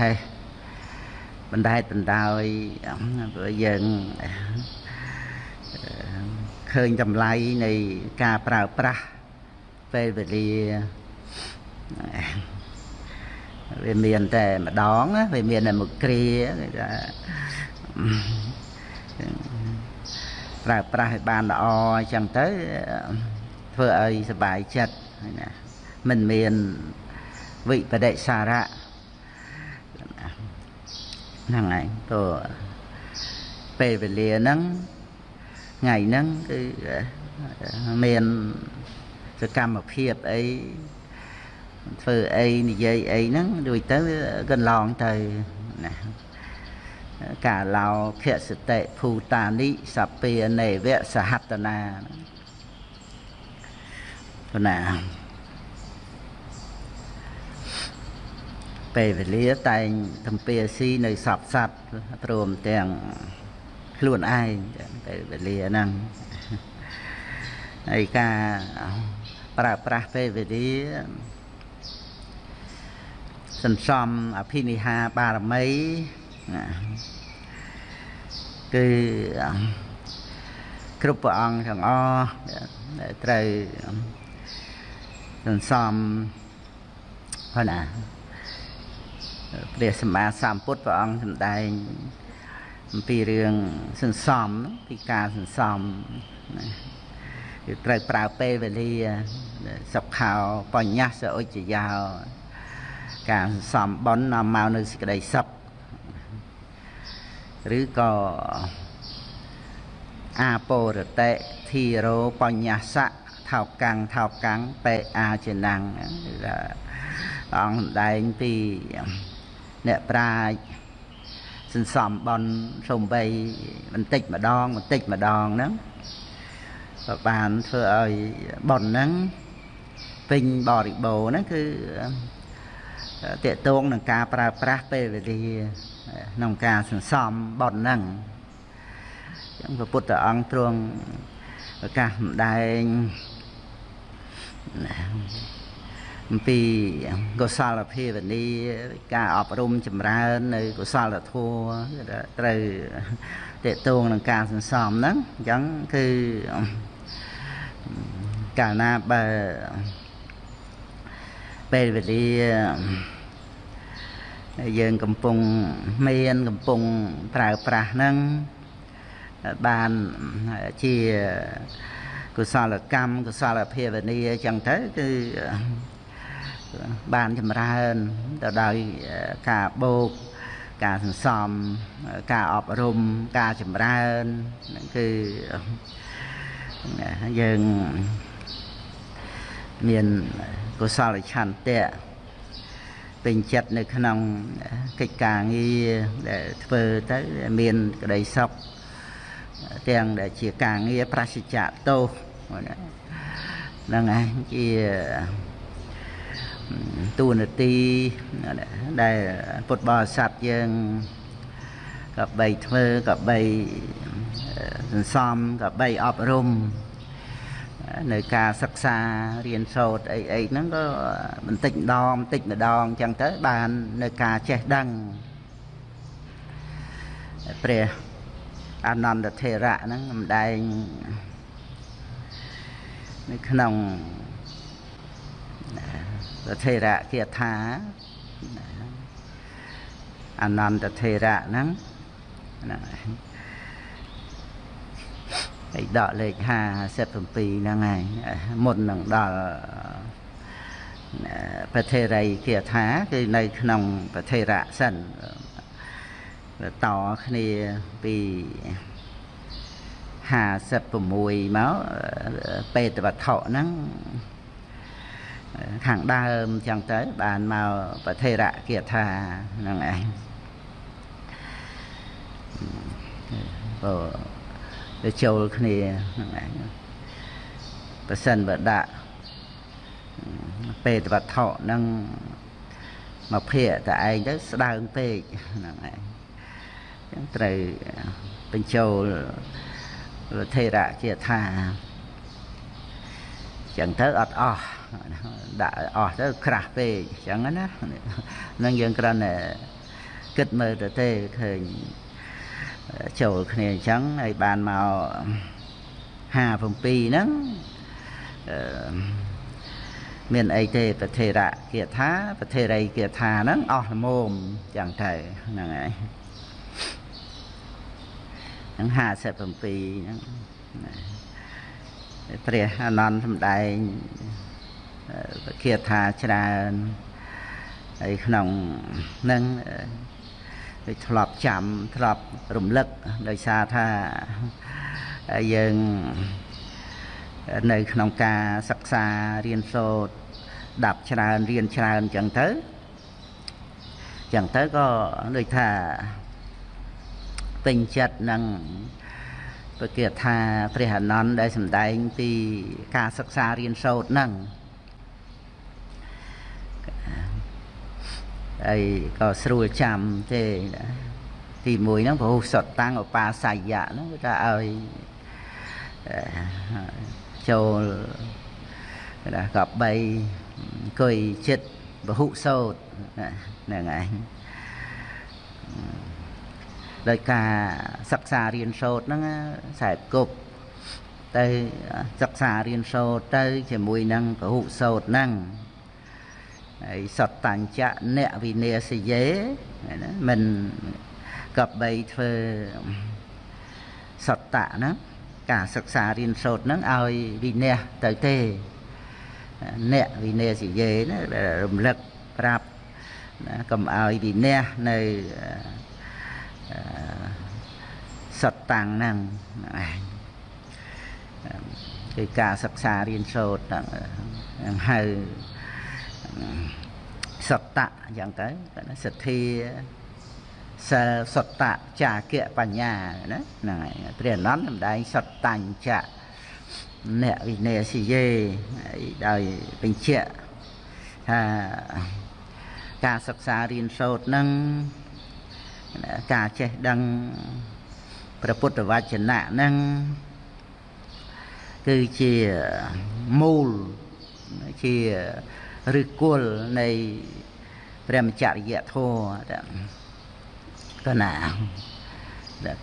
ហេះបណ្ដែតបណ្ដោយព្រោះយើងឃើញតម្លៃនៃការប្រើប្រាស់ពេលវេលាវាមានតែម្ដងវាមានតែមួយគ្រាគេថាប្រើប្រាស់ឲ្យបានល្អអញ្ចឹងទៅធ្វើឲ្យសុបាយចិត្តណាមិនមានវិបដិសារៈ ហ្នឹងហើយទៅពេលវេលាហ្នឹងថ្ងៃហ្នឹងគឺមានសកម្មភាពអីធ្វើអីនិយាយអីហ្នឹងដូចទៅកន្លងទៅណាកាឡោខសតិភូតានិសពានេវៈសហតនាណា ពេលវេលាតែងទំពាស៊ីនៅសពសัตว์ព្រមទាំងខ្លួនឯងពេលវេលាហ្នឹងហើយការប្រើប្រាស់ពេលវេលាសន្សំអភិនិហាបារមីគឺគ្រប់ព្រះអង្គទាំងអស់ត្រូវសន្សំហ្នឹងណា ព្រះសម្មាសម្ពុទ្ធព្រះអង្គសម្ដែងអំពីរឿងសន្សំពីការសន្សំណាគឺត្រូវប្រើពេលវេលាសុខោបញ្ញសឧច្ចយោការសន្សំបន់នាំមកនៅសេចក្តីសុខឬក៏អាពោរតិធីរោបញ្ញសៈថោកាំងថោកាំងបេអាចេណាំងគឺថាអង្គសម្ដែងពី អ្នកប្រាជ្ញសន្សំបន់សំបីបន្តិចម្ដងបន្តិចម្ដងហ្នឹងក៏បានធ្វើឲ្យបន់ហ្នឹងពេញបរិបូរណ៍ហ្នឹងគឺតកតងនឹងការប្រើប្រាស់ពេលវេលាក្នុងការសន្សំបន់ហ្នឹងចឹងព្រះពុទ្ធអង្គទ្រង់ប្រកាសម្ដែង អំពីកុសលភាវនាការអប់រំចម្រើន នៅកុសលធម៌ត្រូវតេតងនឹងការសន្សំហ្នឹងអញ្ចឹងគឺកាលណាបើពេលវេលាយើងកំពុងមានកំពុងប្រើប្រាស់ហ្នឹងបានជាកុសលកម្មកុសលភាវនាអញ្ចឹងទៅគឺ បានចម្រើនទៅដោយការបូកការសន្សំការអប់រំការចម្រើនហ្នឹងគឺយើងមានកុសលឆន្ទៈពេញចិត្តនៅក្នុងកិច្ចការងារដែលធ្វើទៅមានក្តីសុខទាំងដែលជាការងារប្រសិជ្ជៈទោសហ្នឹងឯងជា ទូនាទីដែលពុទ្ធបរិស័ទយើងក៏បីធ្វើក៏បីសន្សំក៏បីអប់រំនៅការសិក្សារៀនសូត្រអីអីហ្នឹងក៏បន្តិចម្ដងបន្តិចម្ដងអញ្ចឹងទៅបាននៅការចេះដឹងព្រះអនន្តធេរៈហ្នឹងម្ដែងនៅក្នុង ថេរៈគាថាអនន្តថេរៈហ្នឹងហ្នឹងហើយដកលេខ57ហ្នឹងហើយមុននឹងដល់ប្រធេរីគាថាគឺនៅក្នុងប្រធេរៈសិនតគ្នាពី56មកពេតវត្ថុហ្នឹង ខាងដើមចឹងទៅបានមកប្រធេរៈគាថាហ្នឹងឯងបើទៅចូលគ្នាហ្នឹងឯងប្រសិនបើដាក់ពេតវត្ថុហ្នឹងមកភាកតែឯងទៅស្ដើងពេកហ្នឹងឯងចឹងត្រូវបញ្ចូលថេរៈជាថាចឹងទៅអត់អស់ ដាក់អស់ទៅក្រាស់ពេកចឹងណានឹងយើងគ្រាន់តែគិតមើលទៅទេឃើញចូលគ្នាអញ្ចឹងហើយបានមក57ហ្នឹងអឺមានអីទេប្រធេរៈគាថាប្រធេរីគាថាហ្នឹងអស់ល្មមចឹងទៅហ្នឹងហើយហ្នឹង57ហ្នឹងព្រះអនន្តសម្ដែង គាថាច្រើនហើយក្នុងហ្នឹងដូចធ្លាប់ចាំធ្លាប់រំលឹកដោយសារថាយើងនៅក្នុងការសិក្សារៀនសូត្រដាប់ច្រើនរៀនច្រើនអញ្ចឹងទៅអញ្ចឹងទៅក៏ដូចថាពេញចិត្តនឹងប្រកាសថាព្រះអនន្តដែលសម្ដែងពីការសិក្សារៀនសូត្រហ្នឹង ហើយក៏ស្រួលចាំទេទី1ហ្នឹងព្រោះសតតាំងឧបាសយៈហ្នឹងគឺថាឲ្យចូលណាកប់3អង្គុយចិត្តបហុសោតហ្នឹងឯងដោយការសិក្សារៀនសូត្រហ្នឹងខ្សែគប់ទៅសិក្សារៀនសូត្រទៅជាមួយនឹងពហុសោត្រហ្នឹង ហើយសតតញ្ចៈអ្នកវិន័យសយេណាមិនកបីធ្វើសតតៈហ្នឹងការសិក្សារៀនសូត្រហ្នឹងឲ្យវិន័យទៅទេអ្នកវិន័យសយេណារំលឹកប្រាប់ណាកុំឲ្យវិន័យនៅសតតាំងហ្នឹងឯងគឺការសិក្សារៀនសូត្រហ្នឹងហៅ សតៈអញ្ចឹងទៅសទ្ធាសិលសតៈចាគៈបញ្ញាណាហ្នឹងហើយព្រះអនន្តសម្ដែងសតតញ្ចៈអ្នកវិន័យសិយេដោយបញ្ជាក់ថាការសិក្សារៀនសូត្រនឹងការចេះដឹងព្រះពុទ្ធវចនៈនឹងគឺជាមូលជា ឫសគល់នៃព្រះមច្ចរិយធម៌កណា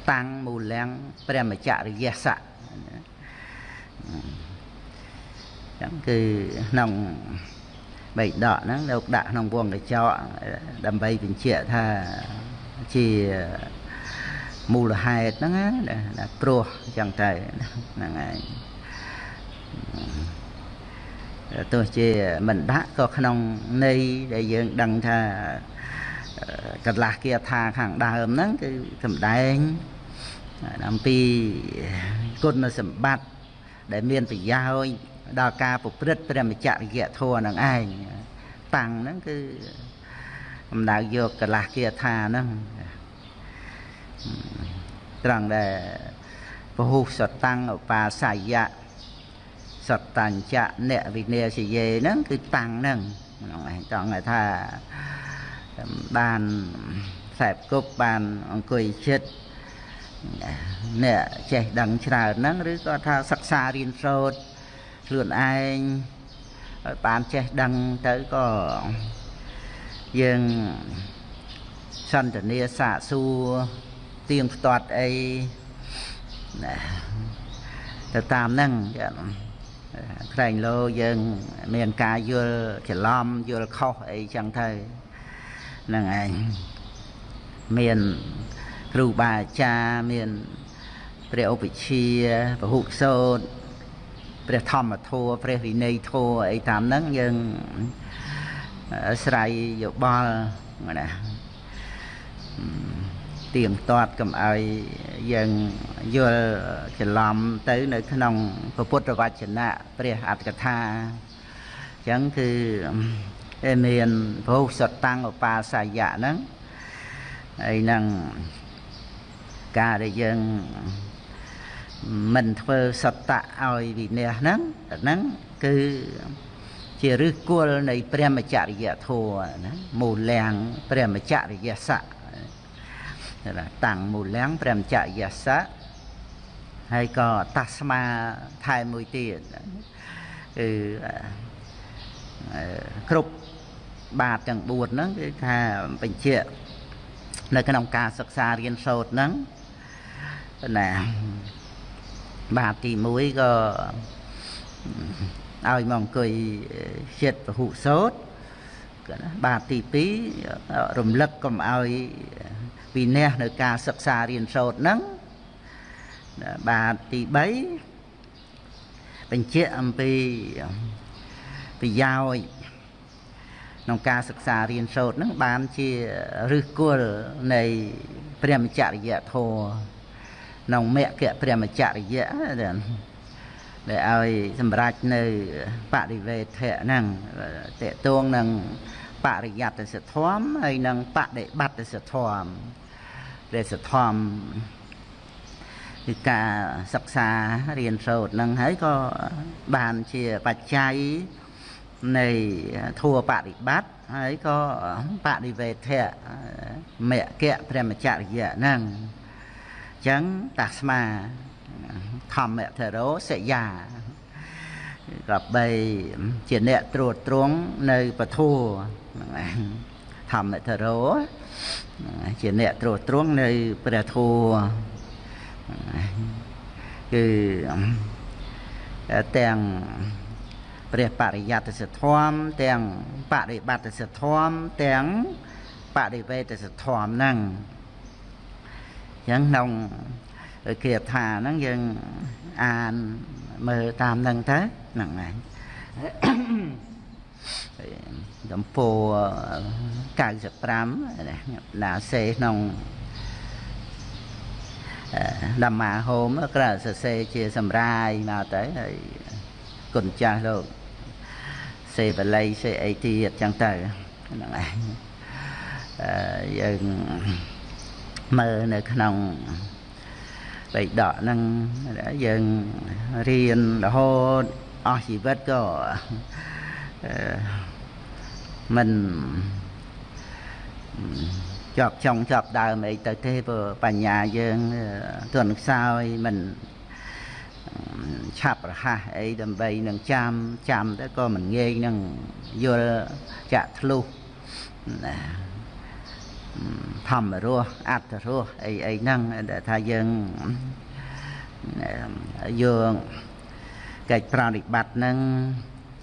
តាំងមូលាំងព្រះមច្ចរិយស័កចឹងគឺក្នុងបៃដកហ្នឹងលោកដាក់ក្នុងវងកញ្ចក់ដើម្បីបញ្ជាក់ថាជាមូលហេតុហ្នឹងណាព្រោះចឹងទៅហ្នឹងហើយ ទោះជាមិនដាក់ក៏ក្នុងន័យដែលយើងដឹងថាកន្លះគាថាខាងដើមហ្នឹងគឺសម្ដែងអំពីគុណសម្បត្តិដែលមានប្រយោជន៍ដល់ការប្រព្រឹត្តព្រះមច្ចរិយធម៌នឹងឯងតាំងហ្នឹងគឺអំដៅយកកន្លះគាថាហ្នឹងត្រង់ដែលពហុសតាំងឧបាសយៈ សតញ្ចៈអ្នកវិន័យសយេហ្នឹងគឺតាំងហ្នឹងហ្នឹងឯងត្រង់ថាបានខ្សែគប់បានអង្គុយចិត្តអ្នកចេះដឹងច្រើនហ្នឹងឬក៏ថាសិក្សារៀនសូត្រខ្លួនឯងឲ្យបានចេះដឹងទៅក៏យើងសន្តានាសាកសួរទៀងផ្ទាត់អីណាទៅតាមហ្នឹង ក្រែងលោយើង មានការយល់ច្រឡំយល់ខុសអីចឹងទៅហ្នឹងឯងមានគ្រូបាអាចារ្យមានព្រះឧបជាពហុសោតព្រះធម្មធម៌ព្រះវិន័យធម៌អីតាមហ្នឹងយើងស្រ័យយោបល់ណា ទៀងទាត់កុំឲ្យយើងយល់ច្រឡំទៅនៅក្នុងពុទ្ធវចនៈព្រះអត្តកថាអញ្ចឹងគឺមានភោសតាំងឧបាសយៈហ្នឹងហើយនឹងការដែលយើងមិនធ្វើសតៈឲ្យវិន័យហ្នឹងហ្នឹងគឺជាឫសគល់នៃព្រះមច្ចរិយធម៌ណាមូលាំងព្រះមច្ចរិយស័កតាំ ងមូលាំងព្រះមច្ចរិយស័កហើយក៏តាស្មាថែមមួយទៀតគឺគ្រប់បាតទាំង4ហ្នឹងគឺថាបញ្ជាក់នៅក្នុងការសិក្សារៀនសូត្រហ្នឹងណាបាទទី1ក៏ឲ្យមកអង្គុយចិត្តពហុសូត្របាទទី2រំលឹកកុំឲ្យ វិន័យនៅការសិក្សារៀនសូត្រហ្នឹងបាទទី3បញ្ជាក់អំពីប្រយោជន៍ក្នុងការសិក្សារៀនសូត្រហ្នឹងបានជាឫសគល់នៃព្រះមច្ចរិយធម៌ក្នុងមគ្គព្រះមច្ចរិយៈដែលឲ្យសម្រេចនៅបរិវេធៈហ្នឹងតេតួងនឹង បរិយត្តិសធម៌ហើយនឹងបដិបត្តិសធម៌ព្រះសធម៌គឺការសិក្សារៀនសូត្រនឹងហើយក៏បានជាបច្ច័យនៃធัวបរិបត្តិហើយក៏បដិវេធៈមគ្គព្រះមច្ចរិយៈហ្នឹងអញ្ចឹងតាស្មាធម្មធរោសយាក៏បីជាអ្នកត្រួតត្រងនៅពធัว ធម្មធរោជាអ្នកត្រួតត្រងនៅព្រះធัวគឺទាំងព្រះបរិយត្តិសធម៌ទាំងបរិបត្តិសធម៌ទាំងបរិវេទសធម៌ហ្នឹងអញ្ចឹងក្នុងគាថាហ្នឹងយើងអានមើលតាមហ្នឹងទៅហ្នឹងហើយ ដំពោ95ណាសេក្នុងដំមាហូមក្រៅសរសេរជាសម្រាយមកទៅហើយគុណចាស់លោកសេបល័យសេអីទៀតចឹងទៅហ្នឹងឯងអឺយើងមើលនៅក្នុងបៃដកហ្នឹងយើងរៀនរហូតអស់ជីវិតក៏អឺ មិនជាប់ចុងជាប់ដើមអីទៅទេព្រោះបញ្ញាយើងទន់ខ្សោយមិនឆាប់រហ័សអីដើម្បីនឹងចាំចាំទៅក៏មិនងាយនឹងយល់ចាក់ធ្លុះធម្មរសអត្តរសអីអីហ្នឹងដែលថាយើងយើងកិច្ចប្រតិបត្តិហ្នឹង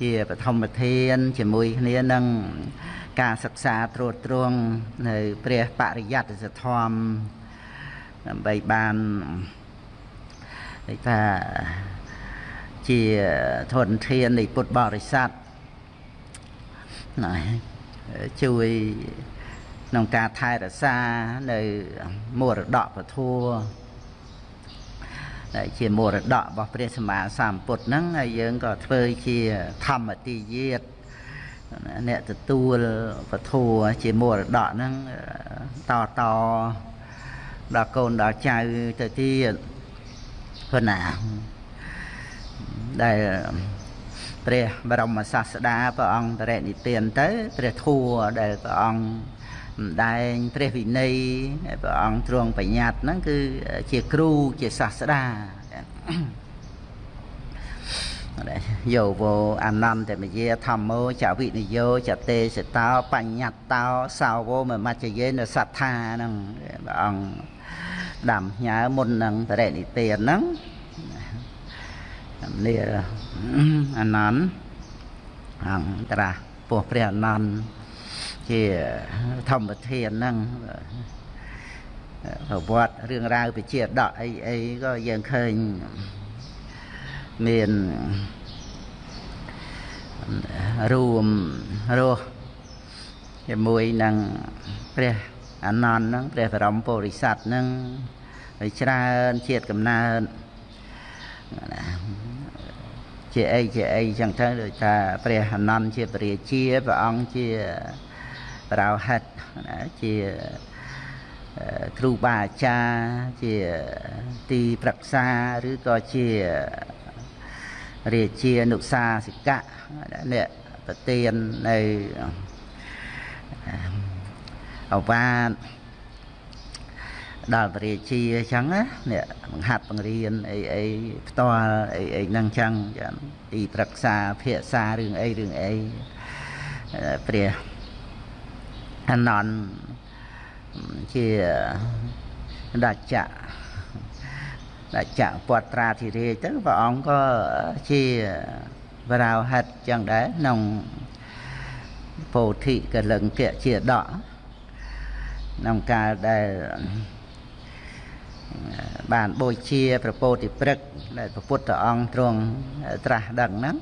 ជាបឋមធានជាមួយគ្នានឹងការសិក្សាត្រួតត្រងនៅ ព្រះបរិយត្តិសធម៌ដើម្បីបានគេថាជាធនធាននៃពុទ្ធបរិស័ទណាជួយក្នុងការថែរក្សានៅមរតកពធัวដែល ជាមរតករបស់ព្រះសម្មាសម្ពុទ្ធហ្នឹងហើយយើងក៏ធ្វើជាធម្មទាយាទអ្នកទទួលពធัวជាមរតកហ្នឹងតតដល់កូនដល់ចៅទៅទៀតប៉ុណ្ណាដែលព្រះបរមសាស្តាព្រះអង្គបរិនិព្វានទៅព្រះធัวដែលព្រះអង្គ ម្ដែងព្រះវិន័យព្រះអង្គទ្រង់បញ្ញត្តិហ្នឹងគឺជាគ្រូជាសាស្តាយោវោអនន្តមយាធម្មោចវិនិយោចតេសតោបញ្ញត្តោសាវោមមច្ចយេនសត្ថាហ្នឹងព្រះអង្គដាំញើមុននឹងបរិនិព្វានហ្នឹងនេះអនន្តអង្គត្រាស់ពោះព្រះអនន្ត ជាធម្មធានហ្នឹងប្រវត្តិរឿងរ៉ាវវិជាដកអីអីក៏យើងឃើញមានរួមរស់ជាមួយនឹងព្រះអនន្តហ្នឹងព្រះបរមពុរិស័ទហ្នឹងហើយច្រើនជាតិកំណើតជាអីជាអីចឹងទៅដូចថាព្រះអនន្តជាពរាជាព្រះអង្គជា ប្រោហិតជាគ្រូបាអាចារ្យជាទីប្រឹក្សាឬក៏ជារាជានុសាសិកៈអ្នកប្រទៀននៅអវាទដល់ពរាជាអញ្ចឹងណាអ្នកបង្ហាត់បង្រៀនអីអីផ្ទាល់អីអីហ្នឹងអញ្ចឹងចាទីប្រឹក្សាភាសារឿងអីរឿងអីព្រះ អនន្តជាដាច់ចៈដាច់ចៈពតត្រាធិរាជទៅព្រះអង្គក៏ជាបរោហិតចឹងដែរក្នុងពោធិកលឹងគៈជាដកក្នុងកាលដែលបានបូជាព្រះពោធិព្រឹកដែលព្រះពុទ្ធអង្គទ្រង់ត្រាស់ដឹងហ្នឹង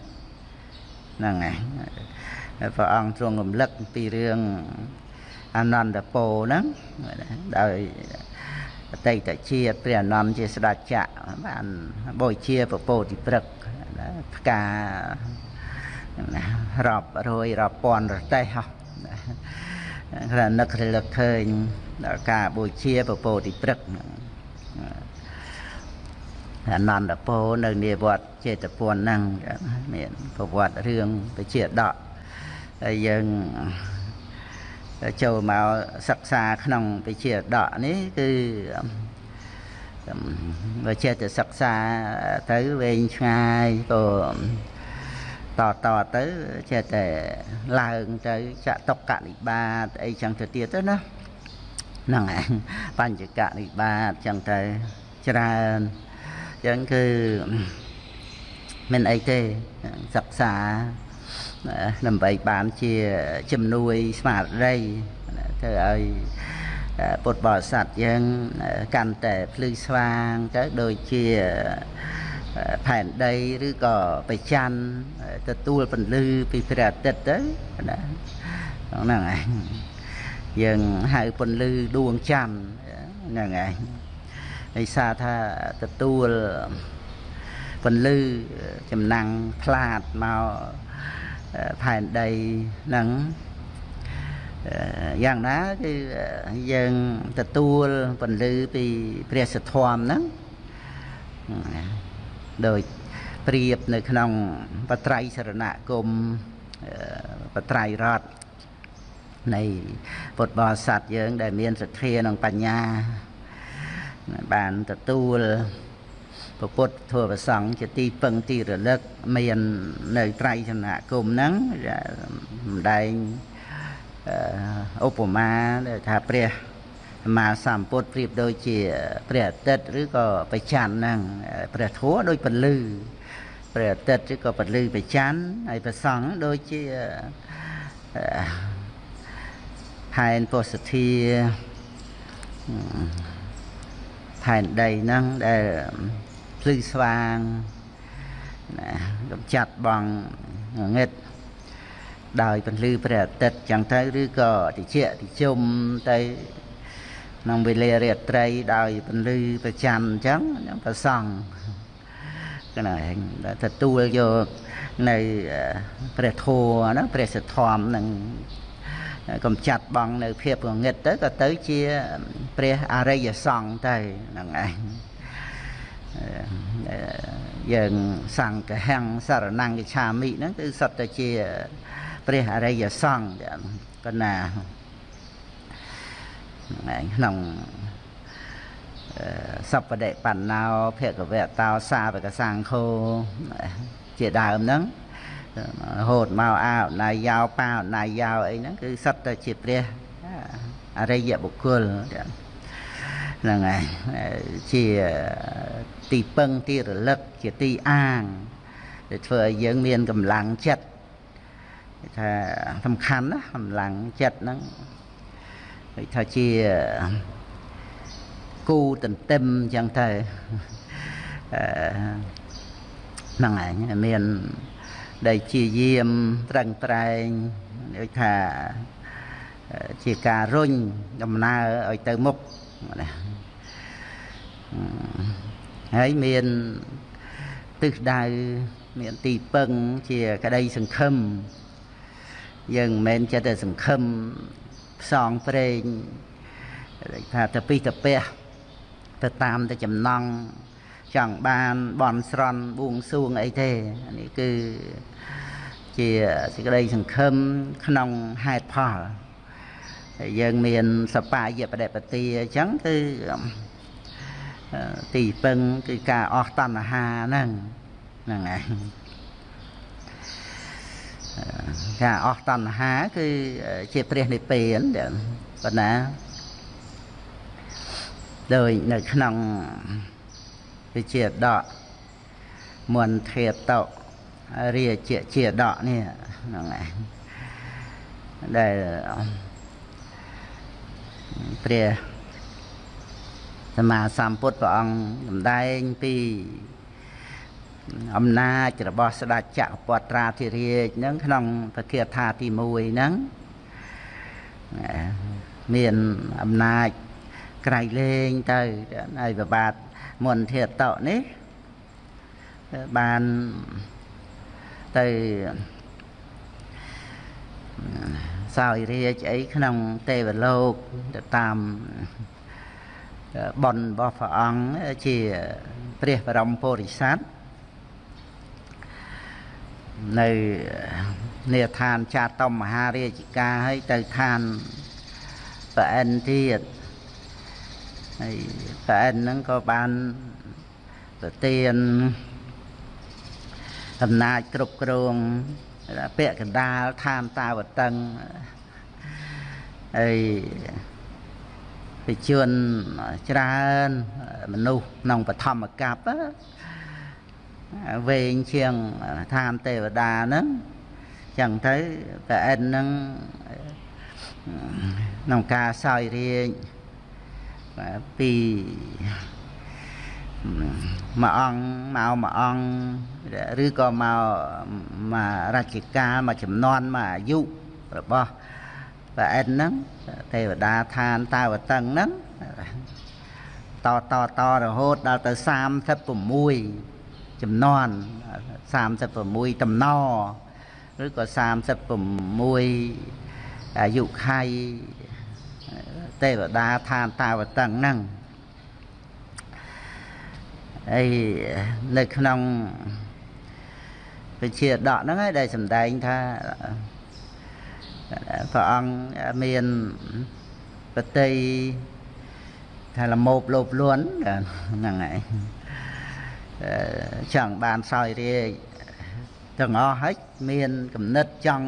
ហ្នឹងហើយព្រះអង្គទ្រង់រំលឹកពីរឿង អនន្តពោហ្នឹងដោយអតីតជាតិព្រះអនន្តជាស្ដេចចក្របានបូជាព្រះពោធិព្រឹកផ្ការាប់រយរាប់ពាន់រទេះហោះគ្រានឹករលឹកឃើញដល់ការបូជាព្រះពោធិព្រឹកហ្នឹងអនន្តពោនៅនាវត្តចេតពន្ធហ្នឹងមានប្រវត្តិរឿងពជាដកហើយយើង ចូលមកសិក្សាក្នុងពជាដកនេះគឺបើចេះតែសិក្សាទៅវែងឆ្ងាយក៏តតទៅចេះតែឡើងទៅចតុកនិបាតអីចឹងទៅទៀតទៅណាហ្នឹងឯងបញ្ចកនិបាតចឹងទៅច្រើនចឹងគឺមិនអីទេសិក្សា ដើម្បីបានជាជំនួយស្មារតីធ្វើឲ្យពុទ្ធបរិស័ទយើងកាន់តែភ្លឺស្វាងទៅដូចជាផែនដីឬក៏បច្ចាន់ទទួលពន្លឺពីព្រះអាទិត្យទៅណាហ្នឹងឯងយើងហៅពន្លឺដួងច័ន្ទហ្នឹងឯងដោយសារថាទទួលពន្លឺចំណាំងផ្លាតមក ផែនដីហ្នឹងយ៉ាងណាគឺយើងទទួលពន្លឺពីព្រះសធមហ្នឹងដោយប្រៀបនៅក្នុងបត្រៃសរណគមបត្រៃរតនៃពុទ្ធបរិស័ទយើង ដែលមានសទ្ធានិងបញ្ញាបានទទួល ពពុទ្ធធម៌ប្រសង់ជាទីពឹងទីរលឹកមាននៅត្រៃចំណាគមហ្នឹងម្ដែងឧបមាដែលថាព្រះសម្មាសម្ពុទ្ធប្រៀបដូចជាព្រះអាទិត្យឬក៏បច្ចាន់ហ្នឹងព្រះធัวដូចពលឺព្រះអាទិត្យឬក៏ពលឺបច្ចាន់ហើយព្រះសង្ឃដូចជាហែនពុសធាផែនដីហ្នឹងដែល ភ្លឺស្វាងណាកំចាត់បងងឹតដោយពន្លឺព្រះអាទិត្យចឹងទៅឬក៏តិចតិជុំទៅក្នុងវេលារាត្រីដោយពន្លឺប្រចាំអញ្ចឹងប្រសង់កណែទទួលយកនៅព្រះធัวណាព្រះសទ្ធំនឹងកំចាត់បងនៅភាពងងឹតទៅក៏ទៅជាព្រះអរិយសង្ឃទៅហ្នឹងឯង យើងសង្ឃហੰសារណង្គិឆាមិហ្នឹងគឺសុទ្ធតែជាព្រះអរិយសង្ឃកណាក្នុងសពដិបណ្ណោភគវតោសាវកសង្ឃោជាដើមហ្នឹងរហូតមកអោណាយយោប៉ាណាយយោអីហ្នឹងគឺសិតតែជាព្រះអរិយបុគ្គលហ្នឹងហើយជា ទីពឹងទីរលឹកជាទីអាងដែលធ្វើឲ្យយើងមានកម្លាំងចិត្តថាសំខាន់ណាកម្លាំងចិត្តហ្នឹងដូចថាជាគូទន្ទឹមអញ្ចឹងទៅហ្នឹងឯងមានដែលជាយាមត្រឹងត្រែងដូចថាជាការរុញដំណើរឲ្យទៅមុខណា ហើយមានទិសដៅមានទីពឹងជាក្តីសង្ឃឹមយើងមិនមែនចិត្តតែសង្ឃឹមផ្សងព្រេងថាទៅពីទៅពះទៅតាមទៅចំណង់ចង់បានបន់ស្រន់បួងសួងអីទេនេះគឺជាសេចក្តីសង្ឃឹមក្នុងហេតុផលហើយយើងមានសបាយបដិបទាអញ្ចឹងគឺ ទីពឹងគឺការអស់តណ្ហាហ្នឹងហ្នឹងឯងការអស់តណ្ហា គឺជាព្រះនិព្វានប៉ុណ្ណាដោយនៅក្នុងវិជាដកមន្តធេតោរាជាជាដកនេះហ្នឹងឯងដែលព្រះ សម្មាសម្ពុទ្ធព្រះអង្គសម្ដែងពីអំណាចរបស់ស្ដេចចក្រពត្រាធិរាជហ្នឹងក្នុងពធាថាទី1ហ្នឹងមានអំណាចក្រៃលែងទៅហើយប្របាទមន្តធាតតនេះបានទៅសោយរាជអីក្នុងទេវលោកទៅតាម បុណ្យរបស់ព្រះអង្គជាព្រះបរមពុរិស័ទនៅនេឋានចាតមមហារាជការហើយទៅឋានប្រអិនទៀតហើយប្រអិនហ្នឹងក៏បានប្រទានអំណាចគ្រប់គ្រងពាក់កណ្ដាលឋានតាវតឹងហើយ វិជនច្រើនមនុស្សក្នុងបឋមកັບវែងជាងឋានទេវតាហ្នឹងចឹងទៅប្រអិនហ្នឹងក្នុងការសោយរាជពីមួយអង្គមកមួយអង្គឬក៏មកមករជ្ជកាលមួយចំនួនមួយអាយុរបស់ ប្រអិនហ្នឹងទេវតាឋានតាវតឹងហ្នឹងតតតរហូតដល់ទៅ36ចំនួន36តំណឬក៏36អាយុខៃទេវតាឋានតាវតឹងហ្នឹងហើយនៅក្នុងវិជាដកហ្នឹងឯងដែលសម្ដែងថា ព្រះអង្គមានបតីថាលមោបលោបលួនហ្នឹងហើយចង់បានសោយរាជទាំងអស់ហើយមានគំនិតចង់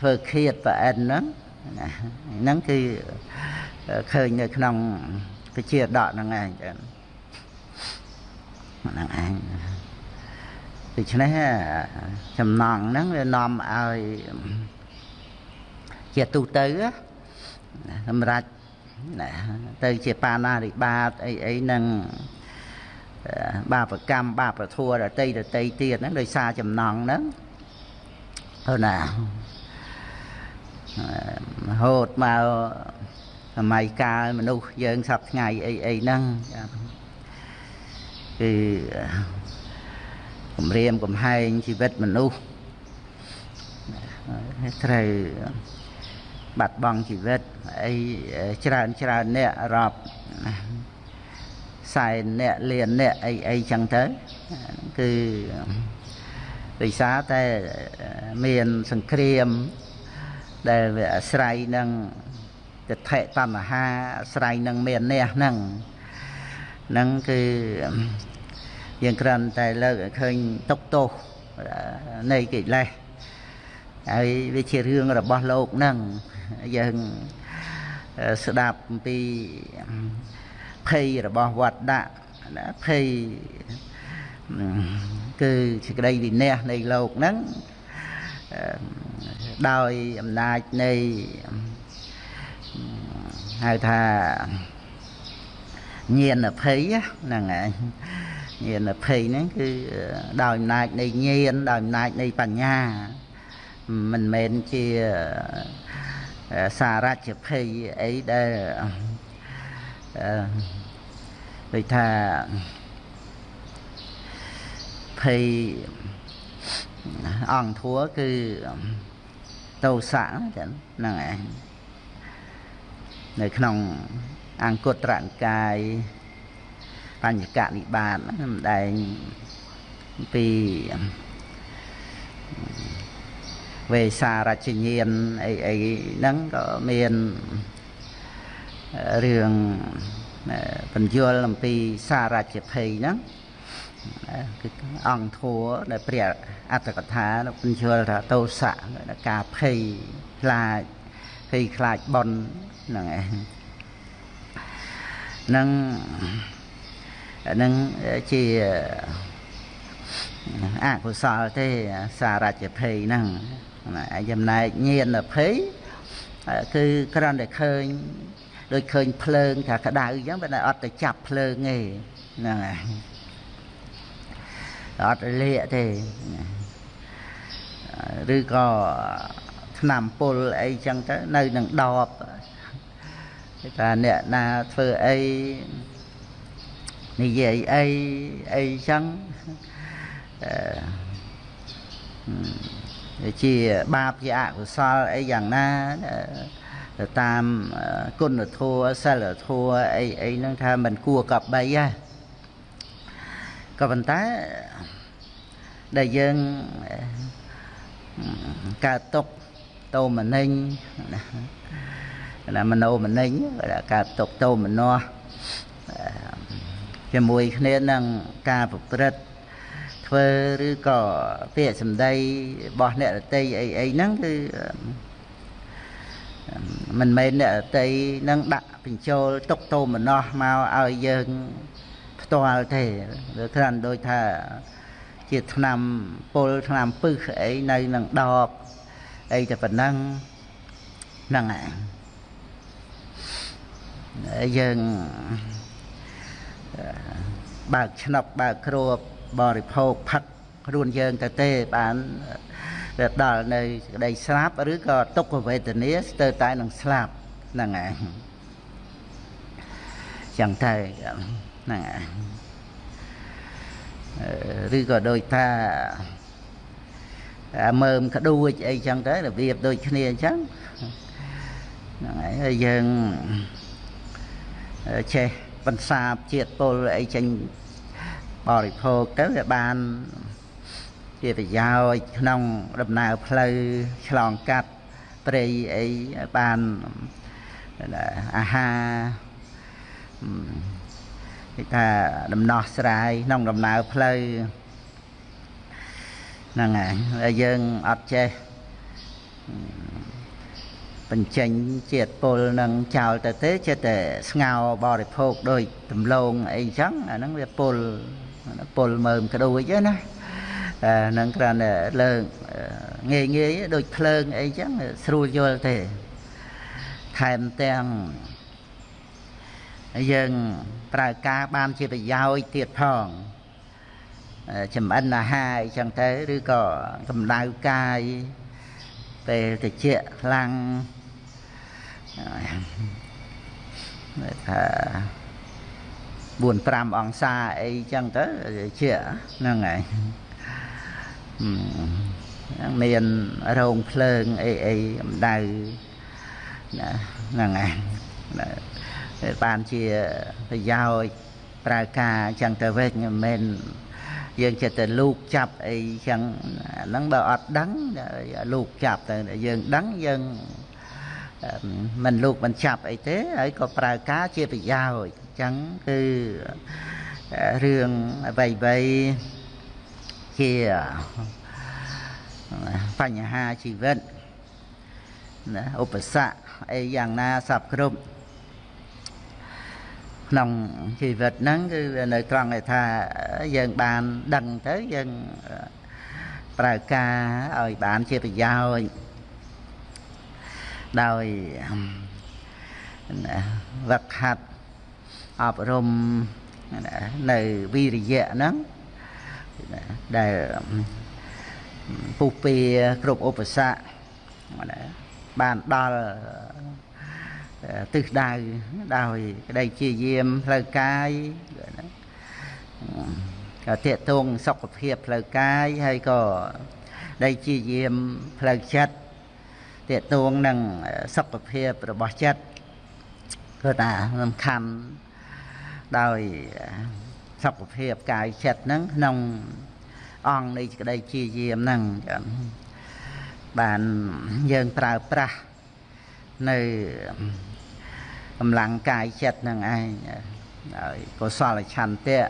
ធ្វើឃាតប្រអិនហ្នឹងហ្នឹងគឺឃើញនៅក្នុងវិជាដកហ្នឹងឯងចឹងហ្នឹងឯងដូច្នេះចំណងហ្នឹងវានាំឲ្យ ជាទូទៅសម្រាប់ទៅជាបាណារិបាតអីអីនឹងបាបកម្មបាបធัวដតីដតីទៀតហ្នឹងដោយសារចំណងហ្នឹងហ្នឹងណាហូតមកសម័យកាលមនុស្សយើងសពថ្ងៃអីអីហ្នឹងគឺគម្រាមកំហែងជីវិតមនុស្សត្រូវ បាត់បង់ជីវិតអីច្រើនច្រើនអ្នករាប់សែនអ្នកលានអ្នកអីអីចឹងទៅគឺដោយសារតែមានសង្គ្រាមដែលវាអាស្រ័យនឹងទិដ្ឋិតណ្ហាអាស្រ័យនឹងមានអ្នកហ្នឹងហ្នឹងគឺយើងគ្រាន់តែលើកឲ្យឃើញទុកទោសនៃកិលេស ហើយវាជារឿងរបស់លោកហ្នឹងយើងស្ដាប់អំពីភ័យរបស់វត្តដាក់ណាភ័យគឺសេចក្តីវិន័យនៃលោកហ្នឹងដោយអំណាចនៃហៅថាញាណភ័យហ្នឹងឯងញាណភ័យហ្នឹងគឺដោយអំណាចនៃញាណដោយអំណាចនៃបញ្ញា មិនមែនជាសារជ្ជភ័យអីដែលដូចថាភ័យអង្គធัวគឺតោសៈចឹងហ្នឹងឯងនៅក្នុងអង្គត្រនិកាយបញ្ញកនិបាតសម្ដែងពី វេសារជញានអីអីហ្នឹងក៏មានរឿងបញ្យល់អំពីសារជភ័យហ្នឹងគឺអង្គធัวដែលព្រះអត្តកថាបញ្យល់ថាតោសៈការភ័យខ្លាចភ័យខ្លាចបនហ្នឹងឯងនឹងនឹងជាអកុសលទេសារច្ចភ័យហ្នឹង ចំណែកញៀនភ័យគឺគ្រាន់តែឃើញដូចឃើញភ្លើងថាក្តៅអញ្ចឹងបើតែអត់ទៅចាប់ភ្លើងទេហ្នឹងហើយអត់លាកទេឬក៏ឆ្នាំពុលអីចឹងទៅនៅនឹងដបថាអ្នកណាធ្វើអីនិយាយអីអីចឹងអឺ ជាបាបជាអកុសលអីយ៉ាងណាទៅតាមគុណធម៌សិលធម៌អីអីហ្នឹងថាមិនគួរកប់បីហ៎ក៏ប៉ុន្តែដែលយើងកើតទុកតោមនិញណាមនោមនិញដែលកើតទុកតោមនោជាមួយគ្នានឹងការប្រព្រឹត្ត ធ្វើឬក៏ពាក្យសម្ដីរបស់អ្នករតីអីអីហ្នឹងគឺមិនមែនអ្នករតីនឹងដាក់បញ្ចូលទុកតោមនោមកឲ្យយើងផ្ទាល់ទេឬគ្រាន់ដូចថាជាឆ្នាំពុលឆ្នាំពឹសអីនៅនឹងដបអីតែប៉ុណ្ណឹងហ្នឹងហើយយើងបើកឆ្នុកបើកគ្រួប រិភោគផឹកខ្លួនយើងទៅទេបានទៅដល់នៅក្តីស្លាប់ឬក៏ទុក្ខវេទនាស្ទើរតែនឹងស្លាប់ហ្នឹងហើយចឹងទៅហ្នឹងហើយឬក៏ដូចថាមើមក្ដួចអីចឹងទៅរបៀបដូចគ្នាអញ្ចឹងហ្នឹងហើយយើងចេះបន្សាបជាតិពុលអីចេញ បរិភោគទៅវាបានជាប្រយោជន៍ក្នុងដំណើរផ្លូវឆ្លងកាត់ព្រៃអីបានអាហារគេថាដំណោះស្រាយក្នុងដំណើរផ្លូវហ្នឹងហើយយើងអត់ចេះបញ្ចេញជាតិពុលនឹងចោលទៅទេចេះតែស្ងោបរិភោគដោយដំឡូងអីចឹងអាហ្នឹងវាពុល ពុលមើមក្ដួចណាអាហ្នឹងគ្រាន់តែលើកងាយងាយដូចភ្លើងអីចឹងស្រួលយល់ទេថែមទាំងយើងប្រើការបានជាប្រយោជន៍ទៀតផងចំអិនអាហារអីចឹងទៅឬក៏កម្ដៅកាយពេលតិចខ្លាំងថា 4 5អង្សាអីចឹងទៅជាហ្នឹងហើយមានរោងភ្លើងអីអីកម្ដៅហ្នឹងហើយបានជាប្រយោជន៍ប្រើការចឹងទៅវិញមិនមែនយើងចិត្តតែលូកចាប់អីចឹងហ្នឹងបើអត់ដឹងលូកចាប់ទៅយើងដឹងយើងមិនលូកមិនចាប់អីទេហើយក៏ប្រើការជាប្រយោជន៍អញ្ចឹងគឺរឿងអ្វីអ្វីជាបញ្ហាជីវិតណាឧបសគ្គអីយ៉ាងណាសពគ្រប់ក្នុងជីវិតហ្នឹងគឺនៅត្រង់ថាយើងបានដឹងទៅយើងប្រើការឲ្យបានជាប្រយោជន៍ដោយវឹកហាត់ អប់រំនៅវិរិយៈហ្នឹងដែលពុះពៀគ្រប់ឧបសគ្គបានដល់ទិសដៅដោយក្តីជាយាមផ្លូវកាយក៏តេតងសុខភាពផ្លូវកាយហើយក៏ដែលជាយាមផ្លូវចិត្តតេតងនឹងសុខភាពរបស់ចិត្តគឺថាសំខាន់ ដោយសុខភាពកាយចិត្តហ្នឹងក្នុងអង្គនៃក្តីជាយាមហ្នឹងបានយើងប្រើប្រាស់នៅកម្លាំងកាយចិត្តនឹងឯងហើយកុសលឆន្ទៈ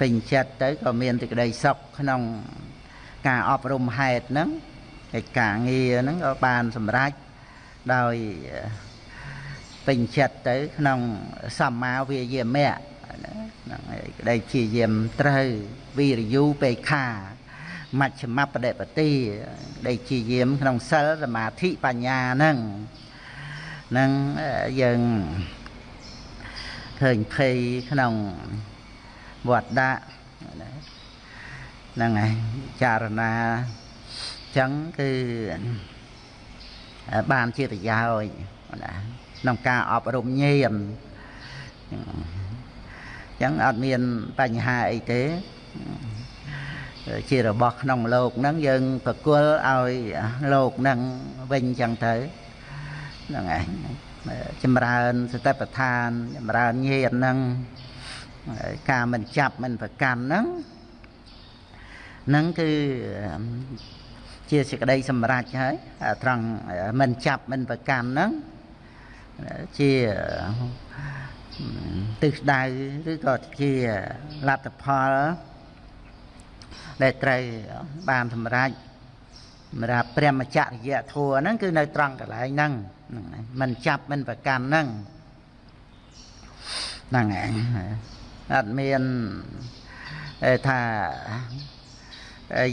ពេញចិត្តទៅក៏មានសេចក្តីសុខក្នុងការអប់រំហេតុហ្នឹងកិច្ចការងារហ្នឹងក៏បានសម្រេចដោយ ពេញចិត្តទៅ ក្នុងសម្មាវាយាមៈហ្នឹងហើយក្តីព្យាយាមត្រូវវិរិយុបេខាមជ្ឈមបដិបតិក្តីព្យាយាម ក្នុងសិលសមាធិបញ្ញាហ្នឹងហ្នឹងយើងឃើញភ័យក្នុងវត្តដាក់ហ្នឹងហើយចារណាចឹងគឺបានជាប្រយោជន៍ណា ក្នុងការអប់រំញាណចឹងអត់មានបញ្ហាអីទេជារបស់ក្នុងលោកហ្នឹងយើងប្រគល់ឲ្យលោកហ្នឹងវិញចឹងទៅហ្នឹងឯងចម្រើនសតិប្បដ្ឋានចម្រើនញាណហ្នឹងការមិនចាប់មិនប្រកាន់ហ្នឹងហ្នឹងគឺជាសេចក្តីសម្រេចហើយត្រង់មិនចាប់មិនប្រកាន់ហ្នឹង ជាទិសដៅឬក៏ជាលទ្ធផលដែលត្រូវបានសម្រេចសម្រាប់ព្រះមច្ចរិយធัวហ្នឹងគឺនៅត្រង់កន្លែងហ្នឹងមិនចាប់មិនប្រកាន់ហ្នឹងហ្នឹងឯងអត់មានថា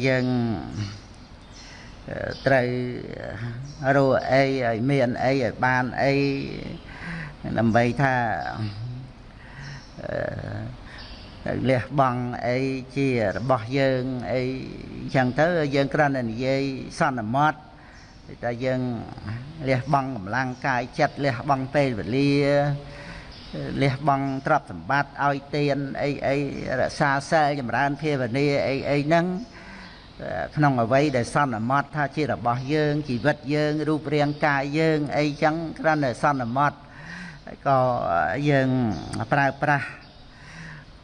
យើង ត្រូវរកអីឲ្យមានអីឲ្យបានអីដើម្បីថាលះបង់អីជារបស់យើងអីអញ្ចឹងទៅយើងគ្រាន់តែនិយាយសន្មត់តែយើងលះបង់កម្លាំងកាយចិត្តលះបង់ពេលវេលាលះបង់ទ្រព្យសម្បត្តិឲ្យទានអីអីរក្សាសិលចម្រើនភាវនាអីអីហ្នឹង ក្នុងអវ័យដែលសន្មត់ថាជារបស់យើងជីវិតយើងរូបរាងកាយយើងអីចឹងគ្រាន់តែសន្មត់ក៏យើងប្រើប្រាស់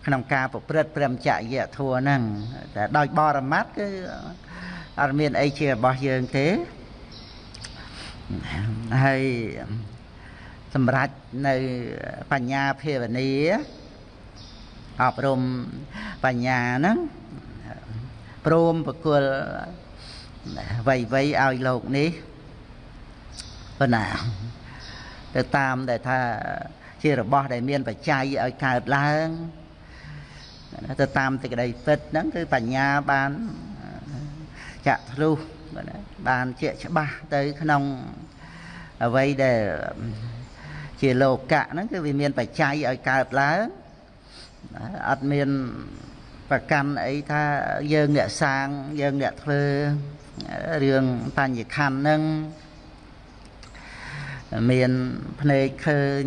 ក្នុងការប្រព្រឹត្តព្រមចរិយធัวហ្នឹងតែដោយបរមត្តគឺអត់មានអីជារបស់យើងទេហើយសម្រាប់នៅបញ្ញាភាវនាអប់រំបញ្ញាហ្នឹង ព្រមប្រគល់វៃវៃឲ្យលោកនេះប៉ុណ្ណាទៅតាមដែលថាជារបស់ដែលមានបច្ច័យឲ្យកើតឡើងទៅតាមទីក្តីពិតហ្នឹងគឺបញ្ញាបានចាក់ធ្លុះបានជាច្បាស់ទៅក្នុងអ្វីដែលជាលោកៈហ្នឹងគឺវាមានបច្ច័យឲ្យកើតឡើងអត់មាន ប្រកាន់អីថាយើងអ្នកសាងយើងអ្នកធ្វើរឿងបញ្ញខណ្ឌហ្នឹងមានភ្នែកឃើញ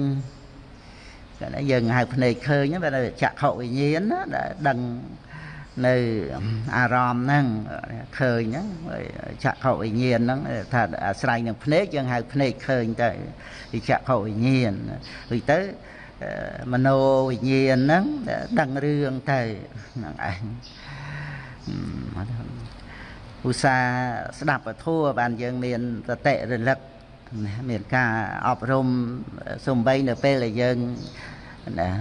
គាត់យើងហៅភ្នែកឃើញបែរចក្ខុវិញ្ញាណណាដែលដឹងនៅអារម្មណ៍ហ្នឹងឃើញហ្នឹងចក្ខុវិញ្ញាណហ្នឹងថាអាស្រ័យនឹងភ្នែកយើងហៅភ្នែកឃើញទៅពីចក្ខុវិញ្ញាណវិញទៅ មโนវិញ្ញាណហ្នឹងដឹងរឿងទៅហ្នឹងឯងឧស្សាហ៍ស្ដាប់ពធัวបានយើងមានសតិរលឹកមានការអប់រំសំបីនៅពេលដែលយើង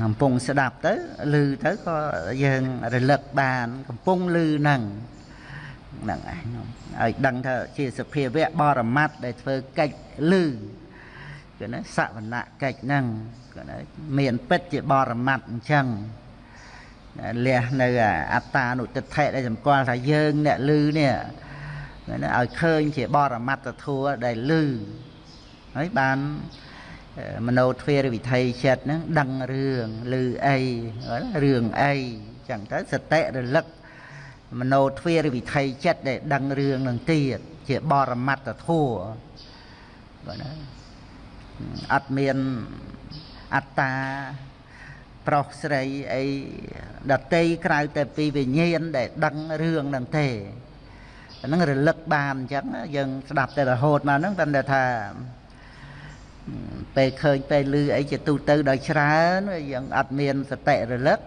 កំពុងស្ដាប់ទៅឮទៅក៏យើងរលឹកបានកំពុងឮហ្នឹងហ្នឹងឯងឲ្យដឹងថាជាសភាវៈបរមត្តដែលធ្វើកិច្ចឮគឺណាសវនៈកិច្ចហ្នឹងគឺណា មានពិតជាបរមត្តអញ្ចឹងលះនៅអត្តានុទិដ្ឋិដែលសម្គាល់ថាយើងអ្នកឮនេះណាឲ្យឃើញជាបរមត្តធัวដែលឮហើយបានមโนទ្វេរវិថីចិត្តហ្នឹងដឹងរឿងឮអីរឿងអីចឹងទៅសតិរលឹកមโนទ្វេរវិថីចិត្តដែលដឹងរឿងនឹងទៀតជាបរមត្តធัวបាទណាអត់មាន អត្តាប្រុសស្រីអីដតីក្រៅតែពីវិញ្ញាណដែលដឹងរឿងនឹងទេហ្នឹងរលឹកបានអញ្ចឹងយើងស្ដាប់តែរហូតមកហ្នឹងតែថាពេលឃើញពេលឮអីជាទូទៅដោយច្រើនយើងអត់មានសតិរលឹក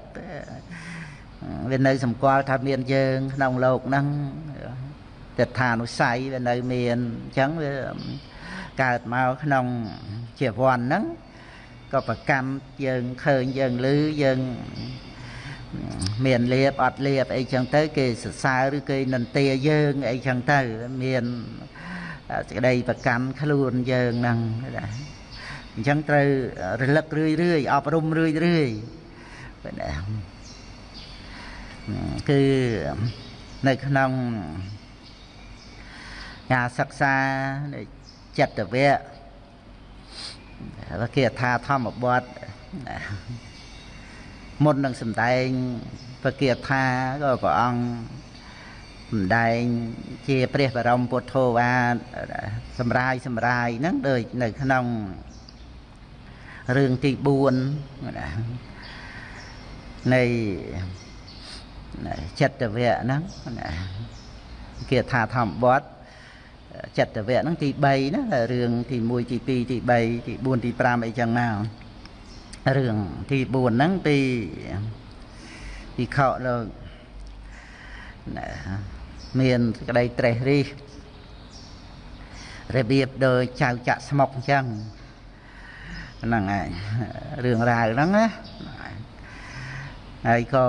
វានៅសម្គាល់ថាមានយើងក្នុងโลกហ្នឹងទិដ្ឋានុស័យវានៅមានអញ្ចឹងវាកើតមកក្នុងជីវ័នហ្នឹង ក៏ប្រកម្មយើងឃើញយើងឮយើងមានលៀបអត់លៀបអីចឹងទៅ គេសរសើរឬគេនន្ទាយើងអីចឹងទៅមានសេចក្តីប្រកាន់ខ្លួនយើងហ្នឹងអញ្ចឹងត្រូវរលឹករឿយរឿយអប់រំរឿយរឿយបាទណាគឺនៅក្នុងការសិក្សានៃចិត្តវៈ គេថាធម្មបទមុននឹងសំដែងពគាថាក៏ព្រះអង្គសំដែងជាព្រះបរមពុទ្ធោវាទសម្រាយសម្រាយហ្នឹងដូចនៅក្នុងរឿងទី4នៃចិត្តវៈហ្នឹងគេថាធម្មបទ ចិត្តវៈហ្នឹងទី3ណារឿងទី1ទី2ទី3ទី4ទី5អីចឹងមករឿងទី4ហ្នឹងពីពីខោលោកមានក្តីត្រេះរិះរបៀបដូចចៅចាក់ស្មុកអញ្ចឹងហ្នឹងហើយរឿងរ៉ាវហ្នឹងណាហើយក៏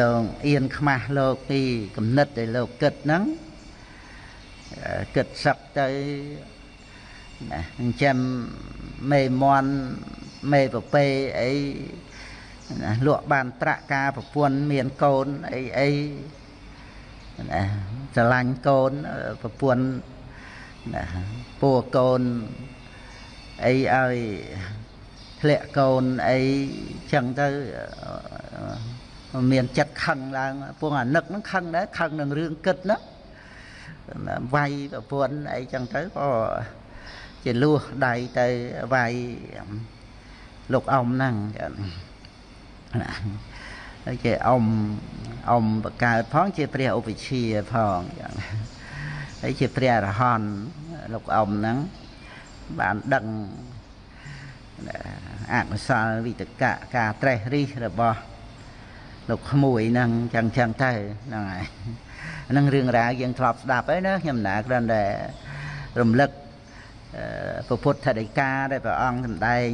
លោកអៀនខ្មាស់លោកពីគំនិតដែលលោកគិតហ្នឹង គិតសឹកទៅណាអញ្ចឹងមេមន់មេប្រពេអីណាលក់បានត្រាក់ការប្រពន្ធមានកូនអីអីណាស្រឡាញ់កូនប្រពន្ធណាពួរកូនអីឲ្យធ្លាក់កូនអីចឹងទៅមានចិត្តខឹងឡើង ពងអានឹកហ្នឹងខឹងដែរខឹងនឹងរឿងគិតណា វាយប្រពន្ធអីចឹងទៅក៏ជាលួសដៃទៅវាយលោកអ៊ំហ្នឹងហើយជាអ៊ំអ៊ំបកើតផងជាព្រះឧបជាផងចឹងហើយជាព្រះអរហន្តលោកអ៊ំហ្នឹងបានដឹងអកុសលវិតកៈការត្រេះរិះរបស់លោកក្មួយហ្នឹងចឹងចឹងទៅហ្នឹងហើយ ហ្នឹងរឿងរ៉ាវយើងធ្លាប់ស្ដាប់ហើយណាខ្ញុំណាគ្រាន់តែរំលឹកពុទ្ធដីកាដែលព្រះអង្គសម្ដែង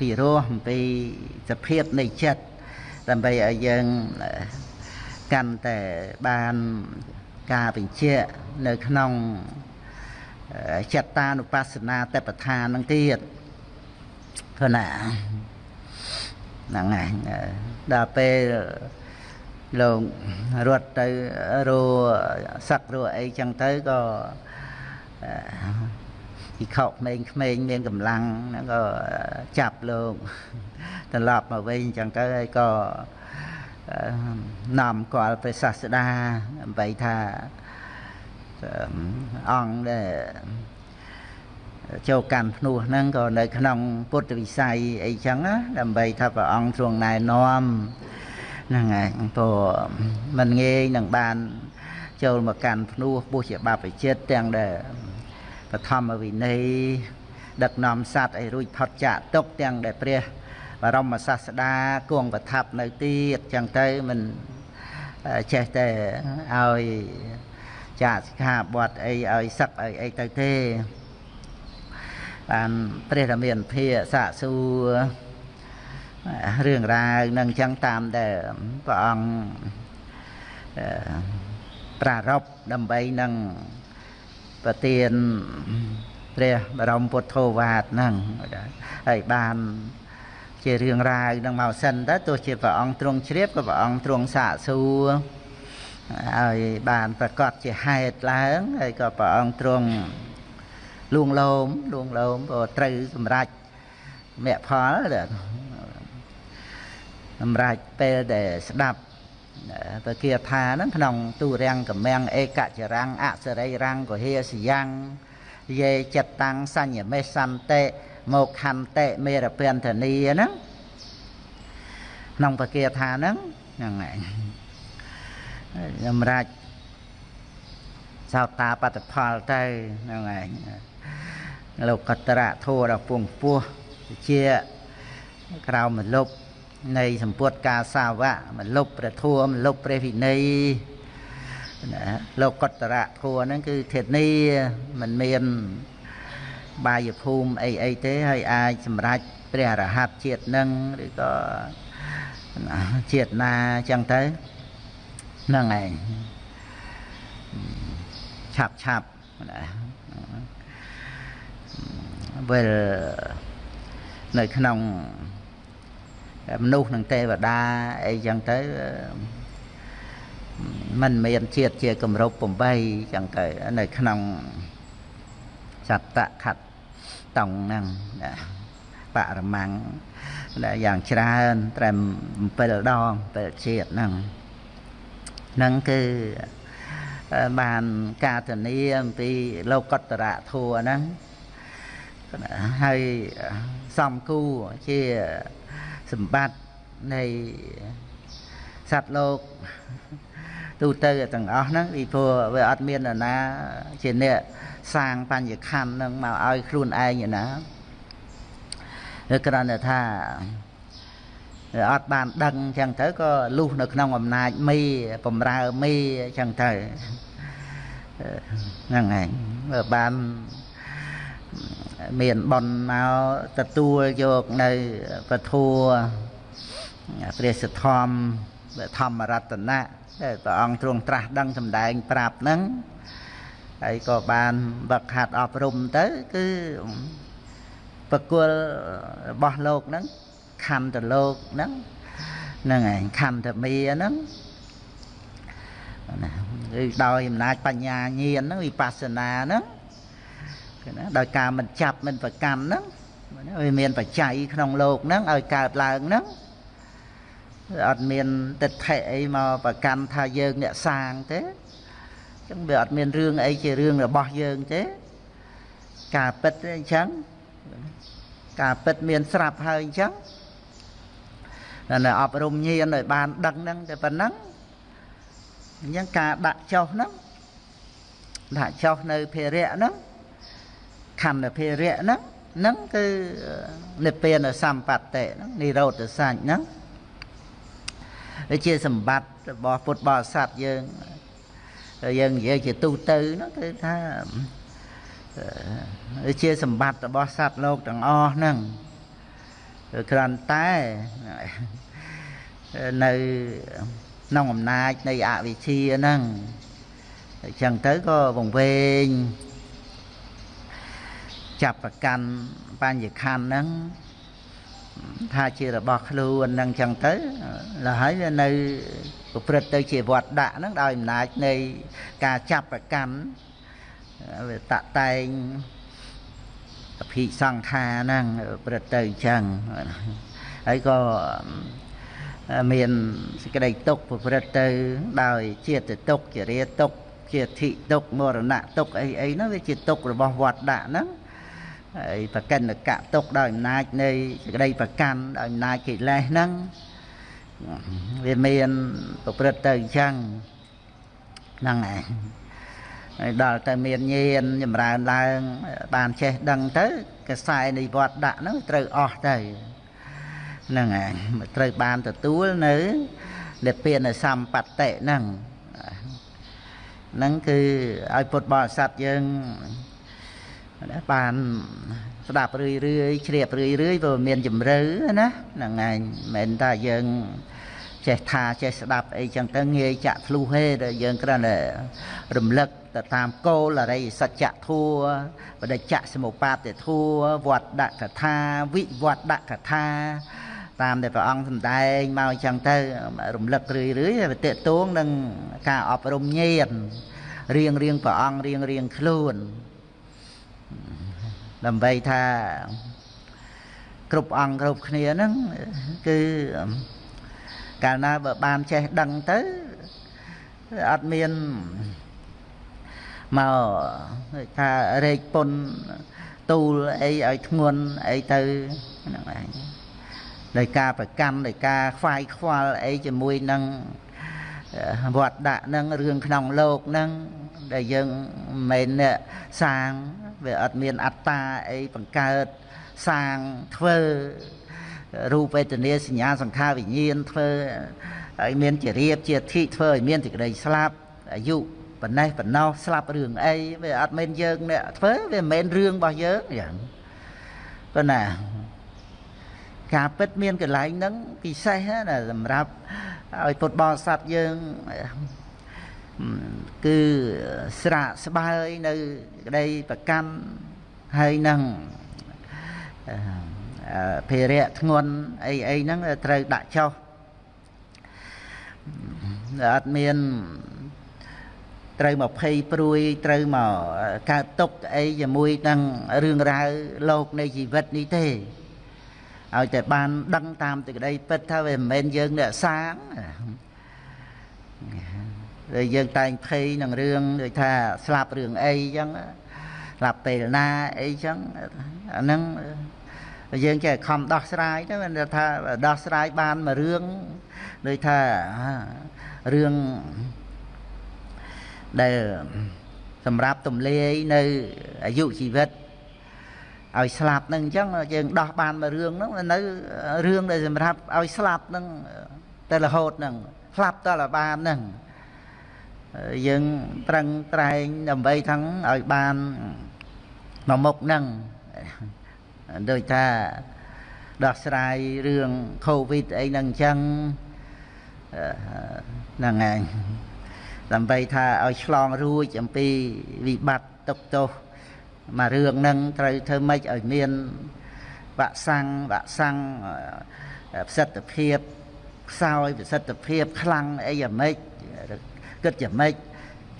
ពីរោះអំពីសភាពនៃចិត្តដើម្បីឲ្យយើងកាន់តែបានការបញ្ជាក់នៅក្នុងចិត្តតានុបស្សនាតបឋាននឹងទៀតព្រោះណាហ្នឹងហើយដល់ពេល លោករត់ទៅរសឹករអីចឹងទៅក៏ពីខកក្មេងក្មេងមានកម្លាំងហ្នឹងក៏ចាប់លោកត្រឡប់មកវិញអញ្ចឹងទៅហើយក៏នាំគាល់ព្រះសាស្តាដើម្បីថាអង្គដែលចូលកាន់ភ្នោះហ្នឹងក៏នៅក្នុងពុទ្ធវិស័យអីចឹងណាដើម្បីថាព្រះអង្គទ្រង់ណែនាំ ហ្នឹងហើយព្រោះมันងាយនឹងបាន ចូលមកកាន់ភ្នោះពុះជាបព្វជិតទាំងដែលបឋមវិន័យដឹកនាំសត្វឲ្យរួចផុតចាកទុកទាំងដែលព្រះបរមសាស្តាគង់ប្រថាប់នៅទៀតចឹងទៅមិនចេះតែឲ្យចាកសិក្ខាបទអីឲ្យសឹកឲ្យអីទៅទេបានព្រះរាមាភិសាកសួរ រឿងរ៉ាវនឹងចឹងតាមដែលព្រះអង្គប្រារព្ធដើម្បីនឹងប្រទានព្រះបរមពុទ្ធោវាទហ្នឹងហើយបានជារឿងរ៉ាវនឹងមកសិនទៅទោះជាព្រះអង្គទ្រង់ជ្រាបក៏ព្រះអង្គទ្រង់សាកសួរហើយបានប្រកាសជាហេតុឡើងហើយក៏ព្រះអង្គទ្រង់លួងលោមលួងលោមក៏ត្រូវសម្រេចមគ្គផល សម្រាប់ពេលដែលស្ដាប់ពគាថាហ្នឹងក្នុងទូរាំងកម្មាំងឯកចរាំងអសរិរាំងកុហេសយ៉ាងយេចិត្តតាំងសញ្ញមេសន្តិមកខន្តិមេរពន្ធនីហ្នឹងក្នុងពគាថាហ្នឹងហ្នឹងហើយសម្រាប់សោតាបត្តផលទៅហ្នឹងហើយលោកកតរៈធัวដល់ពងពោះជាក្រៅមលុប នៃសម្ពុតកាសាវៈមលុបព្រះធัวមលុបព្រះវិន័យណាលោកកតរៈធัวហ្នឹងគឺធានីមិនមានបាយភូមិអីអីទេហើយអាចសម្រេចព្រះរហ័តជាតិនឹងឬក៏ជាតិណាចឹងទៅហ្នឹងឯងឆាប់ឆាប់ណាវិលនៅក្នុង មនុស្សនឹងទេវតាអីចឹងទៅมันមានជាតិជាគម្រប់8ចឹងទៅនៅក្នុងសត្តខត្តតង់ហ្នឹងបរមង្គដែលយ៉ាងច្រើនត្រឹម7ដង7ជាតិហ្នឹងហ្នឹងគឺបានការធានាអំពីលោកតរៈធัวហ្នឹងហើយសំគូជា សម្បត្តិនៃសត្វលោកទូទៅទាំងអស់ហ្នឹងពីព្រោះវាអត់មាននរណា ជាអ្នកសាងបញ្ញខណ្ឌនឹងមកឲ្យខ្លួនឯងណាគឺគ្រាន់តែថាអត់បានដឹងអញ្ចឹងទៅក៏លុះនៅក្នុងអំណាចមីបំរើមីអញ្ចឹងទៅហ្នឹងឯងបើបាន មានបនមកទទួលយកនៅពធัวព្រះសទ្ធំធម្មរតនៈដែលព្រះអង្គទ្រង់ត្រាស់ដឹងសម្ដែងប្រាប់ហ្នឹងហើយក៏បានវឹកហាត់អប់រំទៅគឺប្រគល់របស់លោកហ្នឹងខណ្ឌតលោកហ្នឹងហ្នឹងឯងខណ្ឌតមីហ្នឹងណាគឺដោយអំណាចបញ្ញាញាណហ្នឹងវិបស្សនាហ្នឹង គឺណាដោយការមិនចាប់មិនប្រកម្មហ្នឹងវាមានបច្ច័យក្នុងលោកហ្នឹងឲ្យកើតឡើងហ្នឹងអត់មានទិដ្ឋិអីមកប្រកាន់ថាយើងអ្នកសាងទេចឹងវាអត់មានរឿងអីជារឿងរបស់យើងទេការពិតអញ្ចឹងការពិតមានស្រាប់ហើយអញ្ចឹងនៅអប់រំញាណឲ្យបានដឹងហ្នឹងតែប៉ុណ្ណឹងអញ្ចឹងការដាក់ចុះហ្នឹងដាក់ចុះនៅភារៈហ្នឹង ខណ្ឌភារៈហ្នឹងហ្នឹងគឺនិព្វានសម្បត្តិហ្នឹងនិរោធសញ្ញហ្នឹងវាជាសម្បត្តិរបស់ពុទ្ធបរិស័ទយើងយើងនិយាយជាទូទៅហ្នឹងគឺថាជាសម្បត្តិរបស់សត្វលោកទាំងអស់ហ្នឹងគ្រាន់តែនៅក្នុងអំណាចនៃអវិជ្ជាហ្នឹងអញ្ចឹងទៅក៏វង្វេង ចាប់ប្រកាន់បញ្ញខណ្ឌហ្នឹងថាជារបស់ខ្លួនហ្នឹងចឹងទៅលហើយវានៅប្រព្រឹត្តទៅជាវត្តដាក់ហ្នឹងដោយអំណាចនៃការចាប់ប្រកាន់វាតតែងអភិសង្ខាហ្នឹងប្រព្រឹត្តទៅអញ្ចឹងហើយក៏មានសេចក្តីទុកប្រព្រឹត្តទៅ ដោយជាតិទុកជារាទុកជាធិទុកមរណៈទុកអីអីហ្នឹងវាជាទុករបស់វត្តដាក់ហ្នឹង ហើយប្រកិនកៈទុកដោយអំណាចនៃសេចក្តីប្រកាន់ដោយអំណាចកិលេសហ្នឹងវាមានប្រព្រឹត្តទៅអញ្ចឹងហ្នឹងឯងហើយដល់ទៅមានញាណចម្រើនឡើង បានចេះដឹងទៅកសែនិវត្តដាក់ហ្នឹងត្រូវអស់ទៅហ្នឹងឯងត្រូវបានទទួលនៅនិព្វានសម្បត្តិហ្នឹងហ្នឹងគឺឲ្យពុទ្ធបរិស័ទយើង បានស្ដាប់រឿយរឿយជ្រាបរឿយរឿយព្រោះមានជំរឿណាហ្នឹងឯងមិនមែនថាយើងចេះថាចេះស្ដាប់អីចឹងទៅងាយចាក់ធ្លុះទេដែលយើងគ្រាន់តែរំលឹកទៅតាមគោលអរិយសច្ចធัวបដិច្ចសមុបាទធัวវត្តដកថាវិវត្តដកថាតាមដែលព្រះអង្គសម្ដែងមកចឹងទៅរំលឹករឿយរឿយវាតេតួងនឹងការអប់រំញាណរៀងរៀងព្រះអង្គរៀងរៀងខ្លួន ដើម្បីថាគ្រប់អង្គគ្រប់គ្នាហ្នឹងគឺកាលណាបើបានចេះដឹងទៅអត់មានមកថារែកពុនទូលអីឲ្យធ្ងន់អីទៅហ្នឹងឯងដោយការប្រកាន់ដោយការខ្វាយខ្វល់អីជាមួយនឹងវត្តដាក់នឹងរឿងក្នុងលោកនឹងដែលយើងមិនមែនសាង វាអត់មានអត្តាអីបង្កើតសាងធ្វើរូបវេទនាសញ្ញាសង្ខារវិញ្ញាណធ្វើឲ្យមានជារៀបជាធិធ្វើឲ្យមានសេចក្តីស្លាប់អាយុប៉ុណ្ណេះប៉ុណ្ណោះស្លាប់រឿងអីវាអត់មែនយើងអ្នកធ្វើវាមិនមែនរឿងរបស់យើងយ៉ាងប៉ុណ្ណាការពិតមានកន្លែងហ្នឹងពិសេសណាសម្រាប់ឲ្យពុទ្ធបរិស័ទយើង គឺស្រាកស្បើយនៅក្តីប្រកម្មហើយនឹងភារៈធ្ងន់អីអីហ្នឹងត្រូវដាក់ចុះអត់មានត្រូវមកភ័យព្រួយត្រូវមកកើតទុកអីជាមួយនឹងរឿងរ៉ាវលោកនៃជីវិតនេះទេឲ្យតែបានដឹងតាមទីក្តីពិតថាវាមិនមែនយើងអ្នកសាង ដែលយើងតែងភ័យនឹងរឿងដូចថាស្លាប់រឿងអីចឹងស្លាប់ពេលណាអីចឹងអាហ្នឹងយើងចេះខំដោះស្រាយទៅមានថាដោះស្រាយបានមួយរឿងដូចថារឿងដែលសម្រាប់ទំលាយនៅអាយុជីវិតឲ្យស្លាប់នឹងអញ្ចឹងយើងដោះបានមួយរឿងហ្នឹងនៅរឿងដែលសម្រាប់ឲ្យស្លាប់ហ្នឹងតែរហូតហ្នឹងស្លាប់តើបានហ្នឹង យើងប្រឹងត្រែងដើម្បីทั้งឲ្យបានមកមុខហ្នឹងដូចថាដោះស្រាយរឿង Covid អីហ្នឹងអញ្ចឹងហ្នឹងឯងដើម្បីថាឲ្យឆ្លងរួចអំពីវិបត្តិទុកទោសមករឿងហ្នឹងត្រូវធ្វើម៉េចឲ្យមានវ៉ាក់សាំងវ៉ាក់សាំងប្រសិទ្ធភាពខ្សោយប្រសិទ្ធភាពខ្លាំងអីយ៉ាងម៉េច គិតយ៉ាងម៉េច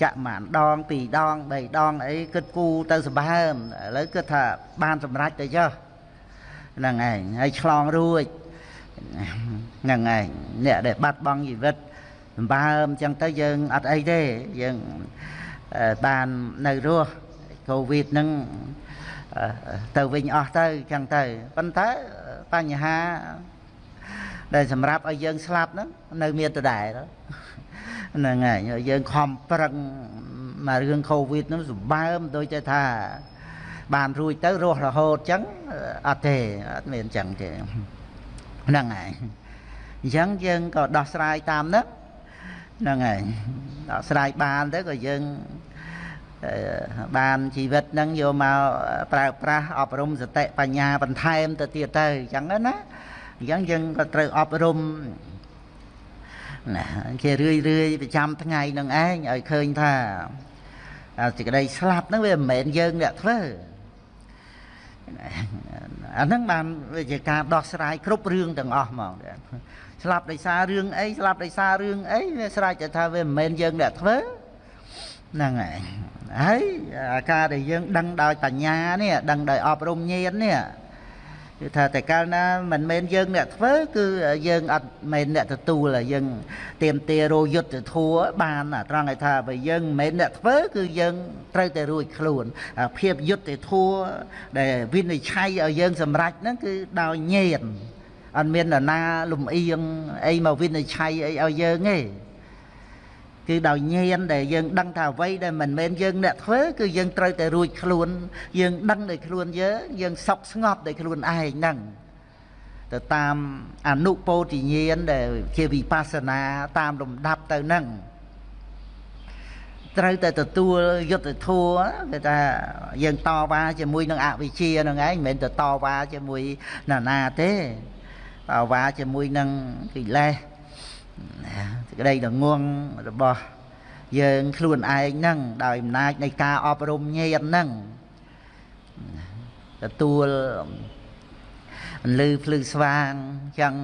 ចាក់មួយដងពីរដងបីដងអីគិតគូទៅសម្បើមឥឡូវគិតថាបានសម្រេចទៅចុះហ្នឹងឯងហើយឆ្លងរួចហ្នឹងឯងអ្នកដែលបាត់បង់ជីវិតសម្បើមអញ្ចឹងទៅយើងអត់អីទេយើងបាននៅរស់កូវីដហ្នឹងទៅវិញអស់ទៅអញ្ចឹងទៅប៉ុន្តែបញ្ហាដែលសម្រាប់ឲ្យយើងស្លាប់ហ្នឹងនៅមានដដែល ហ្នឹងហើយយើងខំប្រឹងមករឿងកូវីដហ្នឹងសម្បើមដូចតែថាបានរួចទៅរស់រហូតអញ្ចឹងអត់ទេអត់មានអញ្ចឹងទេហ្នឹងហើយអញ្ចឹងយើងក៏ដោះស្រាយតាមហ្នឹងហ្នឹងហើយដោះស្រាយបានទៅក៏យើងបានជីវិតហ្នឹងយកមកប្រើប្រាស់អប់រំសតិបញ្ញាបន្ថែមទៅទៀតទៅអញ្ចឹងណាអញ្ចឹងយើងក៏ត្រូវអប់រំ ណាជារឿយរឿយប្រចាំថ្ងៃនឹងឯងឲ្យឃើញថាសេចក្តីស្លាប់ហ្នឹងវាមិនមែនយើងអ្នកធ្វើអាហ្នឹងបានវាជាការដោះស្រាយគ្រប់រឿងទាំងអស់ហ្មងស្លាប់ដោយសាររឿងអីស្លាប់ដោយសាររឿងអីវាស្រេចតែថាវាមិនមែនយើងអ្នកធ្វើហ្នឹងហើយហើយអាការដែលយើងដឹងដោយបញ្ញានេះដឹងដោយអប់រំញាណនេះ គឺថាតែកាលណាមិនមែនយើងអ្នកធ្វើគឺយើងអត់មែនអ្នកទទួលយើងទៀមទារោយុទ្ធធัวបានត្រង់ឲ្យថាបើយើងមិនមែនអ្នកធ្វើគឺយើងត្រូវតែរួចខ្លួនភាពយុទ្ធធัวដែលវិនិច្ឆ័យឲ្យយើងសម្រេចហ្នឹងគឺដោយញាណអត់មាននរណាលំអៀងអីមកវិនិច្ឆ័យអីឲ្យយើងទេ គឺដោយញាណដែលយើងដឹងថាអ្វីដែលមិនមែនយើងអ្នកធ្វើគឺយើងត្រូវតែរួចខ្លួន យើងដឹងដោយខ្លួនយើងយើងសុខស្ងប់ដោយខ្លួនឯងហ្នឹងទៅតាមអនុពោធិញ្ញាណដែលជាវិបស្សនាតាមលំដាប់ទៅហ្នឹងត្រូវតែទទួលយុទ្ធធัวគេថាយើងតវ៉ាជាមួយនឹងអវិជ្ជាហ្នឹងឯងមិនមែនទៅតវ៉ាជាមួយណានាទេតវ៉ាជាមួយនឹងកិលេសសេច ក្តីដងងរបស់យើងខ្លួនឯងហ្នឹងដោយអំណាចនៃការអប់រំញាណហ្នឹងទទួលអន្លឺភ្លឺស្វាងចឹង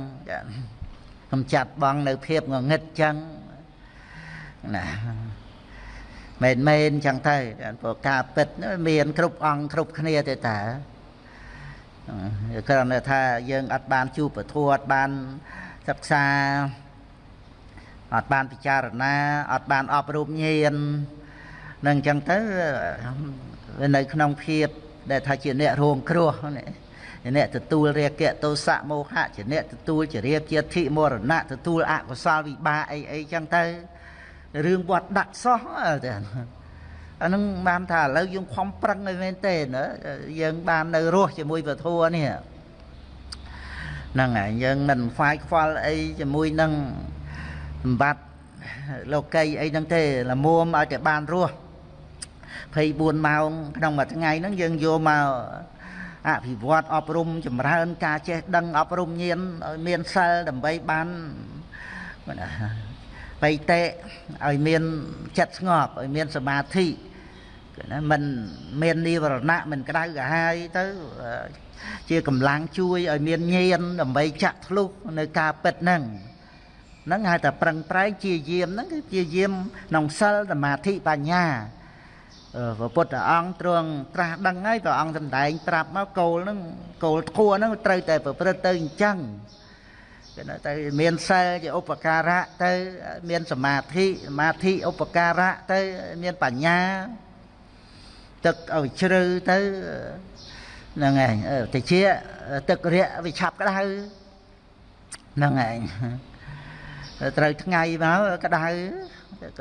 កំចាត់បងនៅភាពងងឹតចឹងណាមែនមែនចឹងទៅព្រោះការពិតមានគ្រប់អង្គគ្រប់គ្នាទេតាគ្រាន់តែថាយើងអត់បានជួបពធអត់បានសិក្សា អត់បានពិចារណាអត់បានអប់រំញាណនឹងអញ្ចឹងទៅវានៅក្នុងភាពដែលថាជាអ្នករងគ្រោះអ្នកទទួលរាគៈទោសៈមោហៈជាអ្នកទទួលជារៀបជាធិមរណៈទទួលអកុសលវិបាកអីអីចឹងទៅរឿងវត្តដាក់សោះទៅអានឹងបានថាឥឡូវយើងខំប្រឹងឲ្យមែនទេណាយើងបាននៅរស់ជាមួយពធនេះហ្នឹងហើយយើងមិនខ្វាយខ្វល់អីជាមួយនឹង សម្បត្តិលោកីអីហ្នឹងទេល្មមឲ្យតែបានរស់24ម៉ោងក្នុងមួយថ្ងៃហ្នឹងយើងយកមកអភិវឌ្ឍអប់រំចម្រើន ការចេះដឹងអប់រំញាណឲ្យមានសិលដើម្បីបានបៃតេឲ្យមានចិត្តស្ងប់ឲ្យមានសមាធិណាมันមាននិវរណៈមិនក្តៅក្រហាយទៅជាកម្លាំងជួយឲ្យមានញៀនដើម្បីចាក់ធ្លុះនៅការពិតហ្នឹង ហ្នឹងហៅថាប្រឹងប្រែងជាយាមហ្នឹងគឺជាយាមក្នុងសិលសមាធិបញ្ញាព្រះពុទ្ធអង្គទ្រង់ត្រាស់ដឹងហើយព្រះអង្គសម្ដែងប្រាប់មកគោលហ្នឹងគោលធัวហ្នឹងត្រូវតែប្រព្រឹត្តទៅអញ្ចឹងគេទៅមានសិលជាឧបការៈទៅមានសមាធិសមាធិឧបការៈទៅមានបញ្ញាទឹកឲ្យជ្រៅទៅហ្នឹងឯងតិចទឹករាក់វាឆាប់ក្តៅហ្នឹងឯង ត្រូវថ្ងៃមកក្តៅ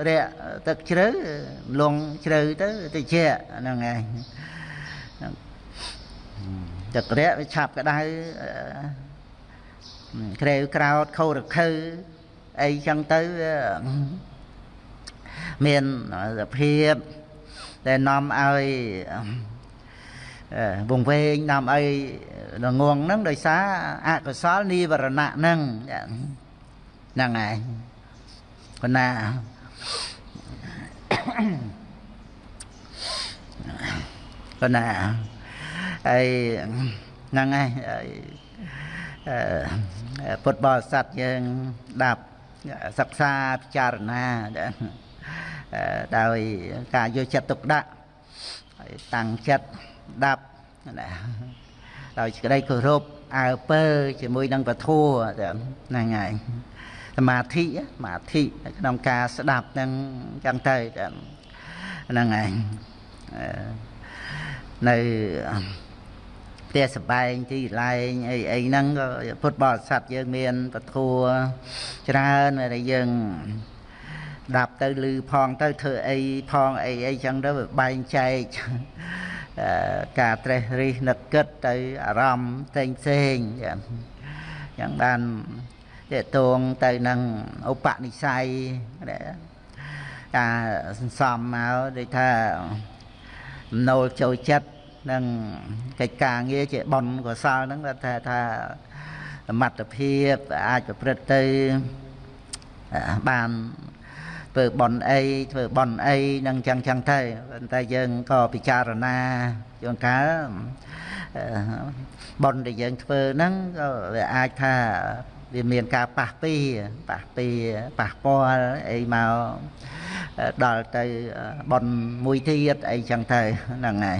រាក់ទឹកជ្រៅលងជ្រៅទៅតិចហ្នឹងឯងទឹករាក់វាឆាប់ក្តៅក្រែវក្រោតខោរខើអីចឹងទៅមានសភាពដែលនាំឲ្យវងវែងនាំឲ្យងងហ្នឹងដោយសារអកុសលនិវរណៈហ្នឹង ហ្នឹងហើយប៉ុណ្ណាប៉ុណ្ណាហើយហ្នឹងហើយពុទ្ធបរិស័ទយើងដាប់សិក្សាពិចារណាដោយការយកចិត្តទុកដាក់ហើយតាំងចិត្តដាប់ណាដោយសេចក្តីគោរពអើពើជាមួយនឹងពធัวហ្នឹងហើយស មាធិសមាធិក្នុងការស្ដាប់ហ្នឹងចឹងទៅហ្នឹងហើយនៅផ្ទះសបែងទីកន្លែងអីអីហ្នឹងក៏ពុទ្ធបរិស័ទយើងមានពធัวច្រើនដែលយើងដាប់ទៅឮផងទៅធ្វើអីផងអីអីចឹងទៅបែងចែកការត្រេះរិះនឹកគិតទៅអារម្មណ៍ផ្សេងផ្សេងយ៉ាងបាន តេតងទៅនឹងឧបនិស្ស័យការសន្សំមកដូចថាណូលចូលចិត្តនឹងកិច្ចការងារជាបនកសលហ្នឹងថាថាសមត្ថភាពអាចប្រព្រឹត្តទៅបានធ្វើបន់អីធ្វើបន់អីនឹងចឹងចឹងទៅប៉ុន្តែយើងក៏ពិចារណាជួនកាលបន់ដែលយើងធ្វើហ្នឹងក៏វាអាចថា វាមានការប៉ះពីប៉ះពីប៉ះពាល់អីមកដល់ទៅបនមួយទៀតអីចឹងទៅហ្នឹងហើយ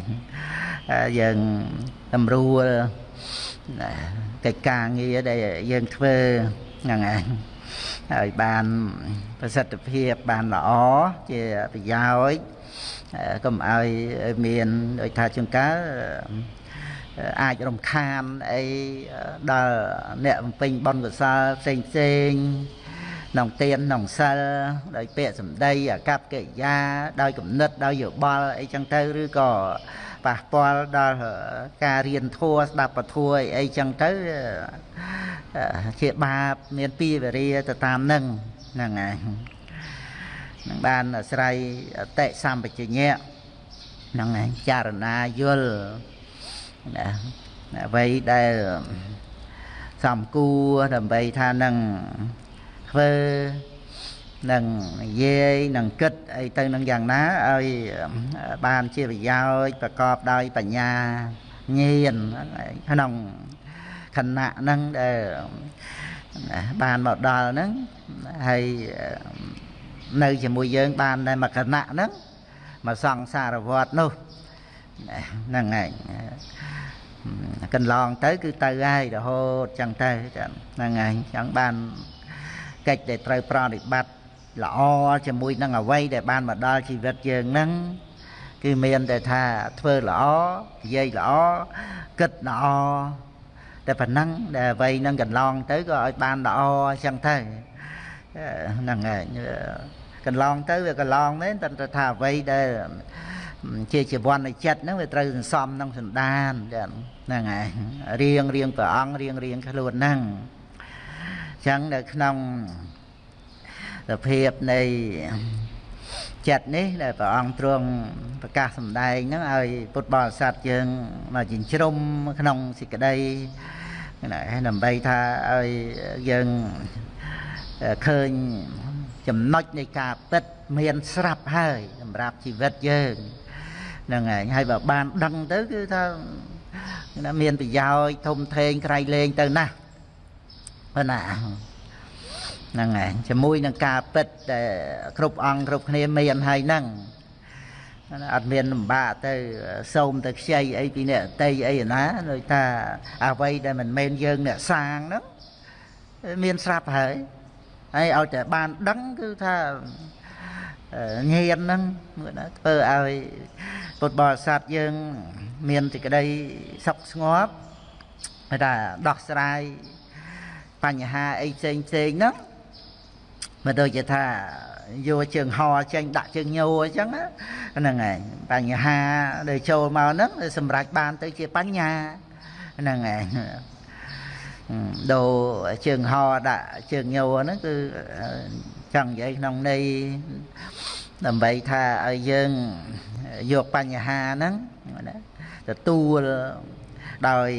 យើងតម្រួលកិច្ចការងារដែលយើងធ្វើហ្នឹងហើយហើយបានប្រសិទ្ធភាពបានល្អជាប្រយោជន៍កុំឲ្យមានដូចថាជួនកាល អាចរំខានអីដល់អ្នកបំពេញបុណ្យកុសលផ្សេងផ្សេងក្នុងទានក្នុងសិលដោយពាក្យសម្ដីអាកប្បកិរិយាដោយគំនិតដោយយោបល់អីចឹងទៅឬក៏ប៉ះពាល់ដល់ការរៀនធัวស្ដាប់ពធัวអីចឹងទៅជាបាបមានពីវេរាទៅតាមនឹងហ្នឹងហើយនឹងបានអាស្រ័យអតិសម្បជញ្ញៈហ្នឹងហើយចារណាយល់ ណាអ្វីដែលសំគួរដើម្បីថានឹងធ្វើនឹងនិយាយនឹងគិតអីទៅនឹងយ៉ាងណាឲ្យបានជាប្រយោជន៍ប្រកបដោយបញ្ញាញៀនក្នុងខណៈហ្នឹងដែលបានមកដល់ហ្នឹងហើយនៅជាមួយយើងបានតែមួយគណៈហ្នឹងមកសង្សារវត្តនោះ ហ្នឹងហើយកន្លងទៅគឺទៅហើយរហូតចឹងទៅហ្នឹងហើយចឹងបានកិច្ចដែលត្រូវប្រតិបត្តិល្អជាមួយនឹងអ្វីដែលបានមកដល់ជីវិតយើងហ្នឹងគឺមានតែថាធ្វើល្អនិយាយល្អគិតល្អតែប៉ុណ្ណឹងដែលអ្វីនឹងកន្លងទៅក៏ឲ្យបានល្អអញ្ចឹងទៅហ្នឹងហើយកន្លងទៅវាកន្លងមែនតែថាអ្វីដែល ជាជីវ័ននៃចិត្តហ្នឹងវាត្រូវសន្សំក្នុងសន្តានហ្នឹងហើយរៀងរៀងព្រះអង្គរៀងរៀងខ្លួនហ្នឹងអញ្ចឹងនៅក្នុងសភាពនៃចិត្តនេះដែលព្រះអង្គទ្រង់ប្រកាសសម្ដែងហ្នឹងឲ្យពុទ្ធបរិស័ទយើងមកចិញ្ជ្រុំក្នុងសេចក្តីដើម្បីថាឲ្យយើងឃើញចំណុចនៃការពិតមានស្រាប់ហើយសម្រាប់ជីវិតយើង ហ្នឹងហើយហើយបើបានដឹងទៅគឺថាណាមានប្រយោជន៍ធំធេងក្រៃលែងទៅណាស់ប៉ុណ្ណាហ្នឹងហើយជាមួយនឹងការពិតដែលគ្រប់អង្គគ្រប់គ្នាមានហើយហ្នឹងអត់មានលំបាកទៅសូមទៅខ្ចីអីពីអ្នកតីអីណាដូចថាអ្វីដែលមិនមែនយើងអ្នកសាងហ្នឹងមានស្រាប់ហើយហើយឲ្យតែបានដឹងគឺថា ញៀនហ្នឹងធ្វើឲ្យពុទ្ធបរិស័ទយើង មានសេចក្តីសុខស្ងប់គេថាដោះស្រាយបញ្ហាអីផ្សេងផ្សេងហ្នឹងមិនដូចជាថាយកជើងហោចេញដាក់ជើងញោអញ្ចឹងហ្នឹងហើយបញ្ហាដែលចូលមកហ្នឹងសម្រេចបានទៅជាបញ្ញាហ្នឹងហើយដូរជើងហោដាក់ជើងញោហ្នឹងគឺ ចង់និយាយក្នុងន័យដើម្បីថាឲ្យយើងយកបញ្ហាហ្នឹងទទួលដោយ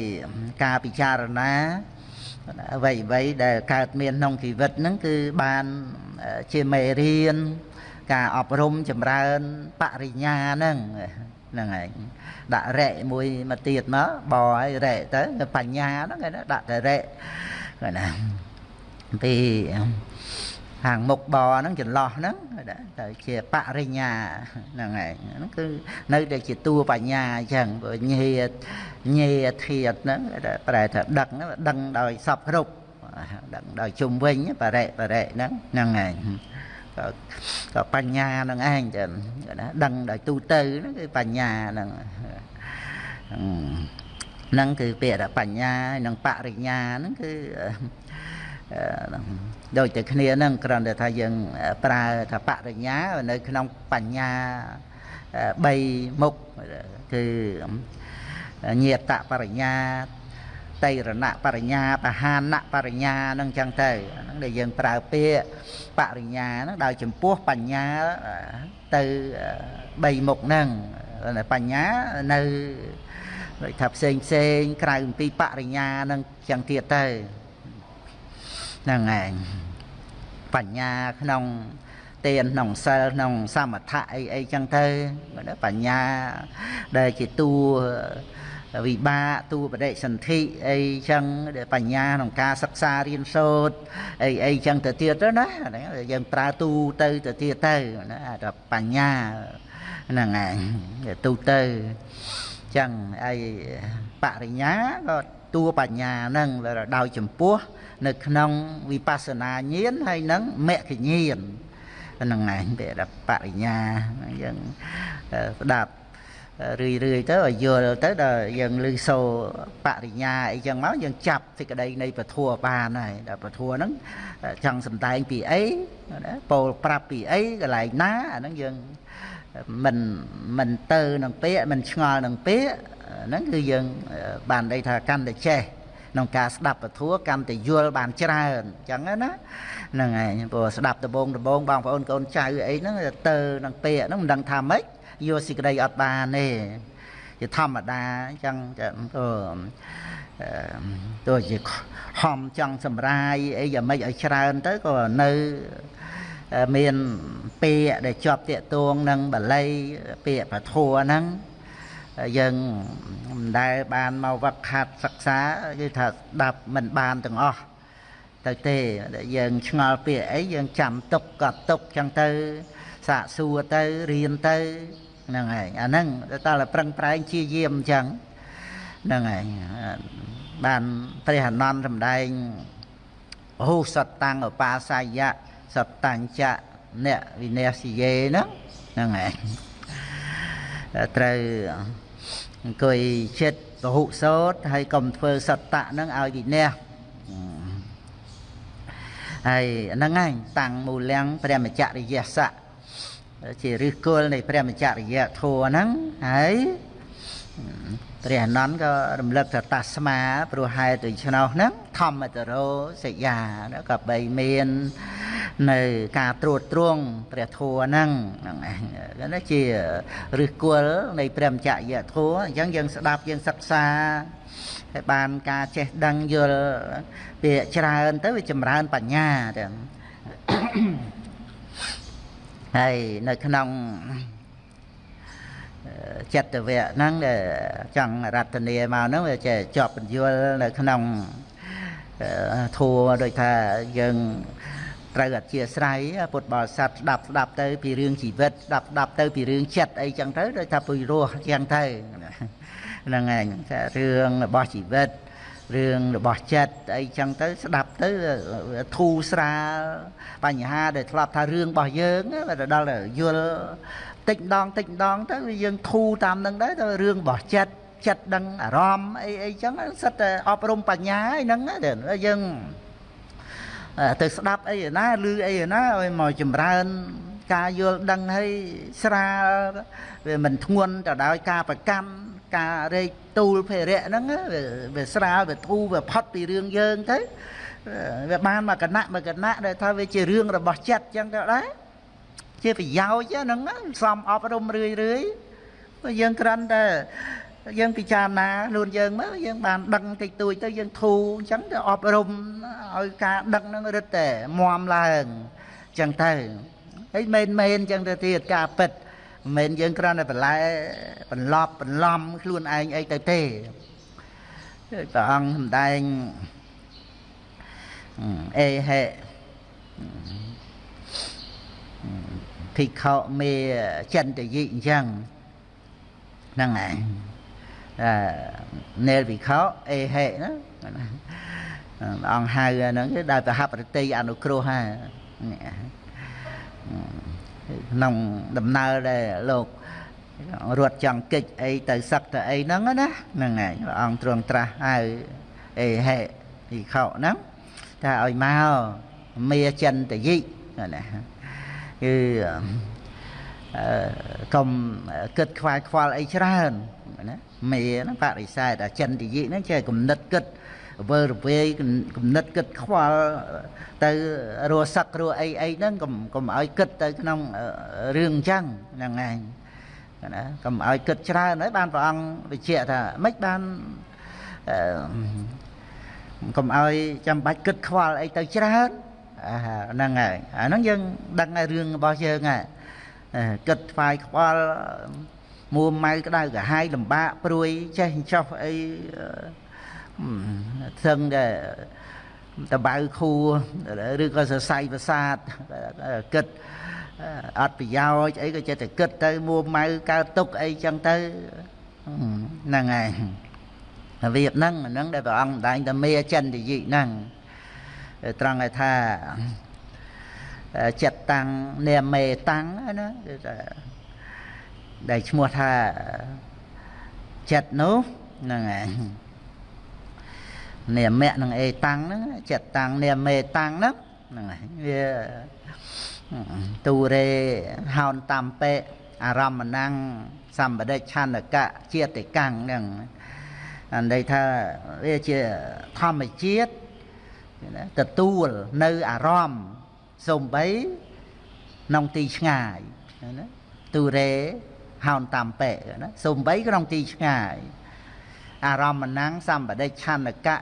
ការពិចារណាអ្វីអ្វីដែលកើតមានក្នុងជីវិតហ្នឹងគឺបានជាមេរៀនការអប់រំចម្រើនបរិញ្ញាហ្នឹងហ្នឹងហើយដាក់រែកមួយមកទៀតមកបឲ្យរែកទៅបញ្ញាហ្នឹងគេដាក់តែរែកគេណាពី ខាងមុខបហ្នឹងចន្លោះហ្នឹងទៅជាបរិញ្ញាហ្នឹងហើយហ្នឹងគឺនៅតែជាតួបញ្ញាអញ្ចឹងព្រោះញាញាធាតហ្នឹងប្រែថាដឹកដឹងដោយសពគ្រប់ដឹងដោយជុំវិញបរិបរិហ្នឹងហ្នឹងហើយក៏ក៏បញ្ញានឹងឯងចឹងណាដឹងដោយទូទៅហ្នឹងគឺបញ្ញាហ្នឹងហ្នឹងគឺពាក្យថាបញ្ញានិងបរិញ្ញាហ្នឹងគឺ ដូចតែគ្នាហ្នឹងគ្រាន់តែថាយើងប្រើថាបរិញ្ញានៅក្នុងបញ្ញា3មុខគឺញាតបរិញ្ញាតៃរណបរិញ្ញាបហានបរិញ្ញាហ្នឹងចឹងទៅហ្នឹងដែលយើងប្រើពាក្យបរិញ្ញាហ្នឹងដោយចំពោះបញ្ញាទៅ3មុខហ្នឹងបញ្ញានៅដូចថាផ្សេងផ្សេងក្រៅពីបរិញ្ញាហ្នឹងចឹងទៀតទៅហ្នឹងឯង បញ្ញាក្នុងទានក្នុងសិលក្នុងសមថៈអីអីចឹងទៅបញ្ញាដែលជាតួវិបាកតួបដិសន្ធិអីចឹងបញ្ញាក្នុងការសិក្សារៀនសូត្រអីអីចឹងទៅទៀតទៅណាយើងប្រើទូទៅទៅទៀតទៅណាអាបញ្ញាហ្នឹងឯងទូទៅចឹងអីបរិញ្ញាក៏ តួបញ្ញាហ្នឹងដោយចំពោះ នៅក្នុងវិបស្សនាញាណហើយនឹងមគ្គញាណហ្នឹងឯងពាក្យថាបរិញ្ញាយើងស្ដាប់រឿយរឿយទៅឲ្យយល់ទៅដល់យើងឮសូរបរិញ្ញាអីចឹងមកយើងចាប់សេចក្តីនៃពធัวបានហើយដល់ពធัวហ្នឹងចង់សំដែងពីអីពោលប្រាប់ពីអីកន្លែងណាអាហ្នឹងយើង មិនមិនទៅនឹងពាក្យមិនឆ្ងល់នឹងពាក្យហ្នឹងគឺយើងបានន័យថាកាន់តែចេះក្នុងការស្ដាប់ពធកម្មតែយល់បានច្រើនអញ្ចឹងណាហ្នឹងហើយព្រោះស្ដាប់ដបងដបងបងប្អូនកូនចៅអីហ្នឹងទៅនឹងពាក្យហ្នឹងមិនដឹងថាម៉េចយកសេចក្តីអត់បានទេជាធម្មតាអញ្ចឹងទៅទោះជាហំចង់សម្រាយអីយ៉ាងម៉េចឲ្យច្រើនទៅក៏នៅ មានពាក្យដែលជាប់តាកតួងនឹងបល័យពាក្យពធัวហ្នឹងយើងមិនដែលបានមកវឹកហាត់សិក្សាគឺថាស្ដាប់មិនបានទាំងអស់ទៅទេយើងឆ្ងល់ពាក្យអីយើងចាំទុកក៏ទុកចឹងទៅសាកសួរទៅរៀនទៅហ្នឹងហើយអាហ្នឹងតើតែប្រឹងប្រែងជាយាមអញ្ចឹងហ្នឹងហើយបានព្រះអនន្តសម្ដែងហូសតតាំងឧបាសាយៈ សតតាំងចៈអ្នកវិន័យសិយេហ្នឹងហ្នឹងហើយត្រូវអង្គុយចិត្តពហុសោតហើយកុំធ្វើសត្តៈហ្នឹងឲ្យវិន័យហើយហ្នឹងហើយតាំងមូលំព្រះមច្ចរិយស័កជាឫសគល់នៃព្រះមច្ចរិយធัวហ្នឹងហើយ ព្រះអនន្តក៏រំលឹកថាតាស្មាព្រោះហេតុដូច្នោះហ្នឹងធម្មតរោសយាក៏បីមាននៅការត្រួតត្រងព្រះធัวហ្នឹងហ្នឹងណាជាឫសគល់នៃព្រះមច្ចរិយធัวអញ្ចឹងយើងស្ដាប់យើងសិក្សាហើយបានការចេះដឹងយល់ពាក្យច្រើនទៅវាចម្រើនបញ្ញាទាំងហើយនៅក្នុង ចិត្តវៈហ្នឹងដែលចង់រតនាមកហ្នឹងវាចេះជាប់បញ្យល់នៅក្នុងធัวដូចថាយើងត្រូវអធិស្ឋានពុទ្ធបរិស័ទស្ដាប់ស្ដាប់ទៅពីរឿងជីវិតស្ដាប់ស្ដាប់ទៅពីរឿងចិត្តអីចឹងទៅដូចថាពុយរស់ចឹងទៅហ្នឹងឯងថារឿងរបស់ជីវិតរឿងរបស់ចិត្តអីចឹងទៅស្ដាប់ទៅធូរស្រាលបញ្ហាដែលធ្លាប់ថារឿងរបស់យើងទៅដល់យល់ តិចម្ដងតិចម្ដងទៅយើងធូរតាមនឹងដែរទៅរឿងរបស់ចិត្តចិត្តដឹងអារម្មណ៍អីអីចឹងសិតតែអប់រំបញ្ញាហ្នឹងយើងទៅស្ដាប់អីណាឮអីណាឲ្យមកចម្រើនការយល់ដឹងឲ្យស្រាលវាមិនធ្ងន់ទៅដោយការប្រកម្មការរែកទូលភេរៈហ្នឹងវាស្រាលវាធូរវាផុតពីរឿងយើងទៅវាបានមកគណៈមកគណៈដែលថាវាជារឿងរបស់ចិត្តចឹងទៅដែរ ជាប្រយោជន៍ហ្នឹងសំអប់រំរឿយរឿយយើងក្រាន់តែយើងពិចារណាខ្លួនយើងមើលយើងបានដឹងតិចតួចទៅយើងធូរអញ្ចឹងទៅអប់រំឲ្យការដឹងហ្នឹងរឹតតែមមឡើងអញ្ចឹងទៅហើយមែនមែនអញ្ចឹងទៅទៀតការពិតមិនមែនយើងគ្រាន់តែបន្លែបន្លប់បន្លំខ្លួនឯងអីទៅទេព្រះអង្គសម្ដែងអេហេ ភិក្ខុមេចិនតយិអញ្ចឹងហ្នឹងឯងនេលវិខោអេហេណាអង្គហៅហ្នឹងគឺដោយប្រហាប់ប្រតិអនុគ្រោះហើយក្នុងដំណើរដែលលោករត់ចង់កិច្ចអីទៅសឹកទៅអីហ្នឹងណាហ្នឹងហើយព្រះអង្គទ្រង់ត្រាស់ហៅអេហេវិខោហ្នឹងថាឲ្យមកមេចិនតយិណា គឺកុំគិតខ្វាយខ្វល់អីច្រើនណាមេហ្នឹងបរិស័ទអាចិនតិយិហ្នឹងចេះគំនិតគិតវើរវេយគំនិតគិតខ្វល់ទៅរស់សឹករស់អីអីហ្នឹងកុំកុំឲ្យគិតទៅក្នុងរឿងអញ្ចឹងហ្នឹងឯងណាកុំឲ្យគិតច្រើនហើយបានព្រះអង្គបញ្ជាក់ថាមិនបានកុំឲ្យចាំបាច់គិតខ្វល់អីទៅច្រើន ហ្នឹងហើយអាហ្នឹងយើងដឹងហើយរឿងរបស់យើងហើយគិតថ្វាយខ្វល់មួម៉ៅក្តៅកាហាយលំបាកព្រួយចេះចោះអីស្ទឹងតែតបៅខួឬក៏សរសៃប្រសាទគិតអត់ប្រយោជន៍អីក៏ចិត្តតែគិតទៅមួម៉ៅកើតទុកអីចឹងទៅហ្នឹងហើយរបៀបហ្នឹងហ្នឹងដែលព្រះអង្គម្ដែងតែមេចិនតិយិហ្នឹង ត្រង់ឲ្យថាចិត្តតាំងនាមេតាំងណាគឺថាដែលឈ្មោះថាចិត្តនោះហ្នឹងហើយនាមៈនឹងអេតាំងហ្នឹងចិត្តតាំងនាមេតាំងហ្នឹងហ្នឹងហើយវាទូរេហោនតាមពេអារម្មណੰសម្បដិឆន្ទកៈជាតិកੰហ្នឹងអន័យថាវាជាធម្មជាតិ ទទួលនៅអារម្មណ៍សំបីក្នុងទីឆ្ងាយណាទូរេហោនតាមពេណាសំបីក្នុងទីឆ្ងាយអារម្មណ៍ណੰសម្បដិឆន្ទកៈ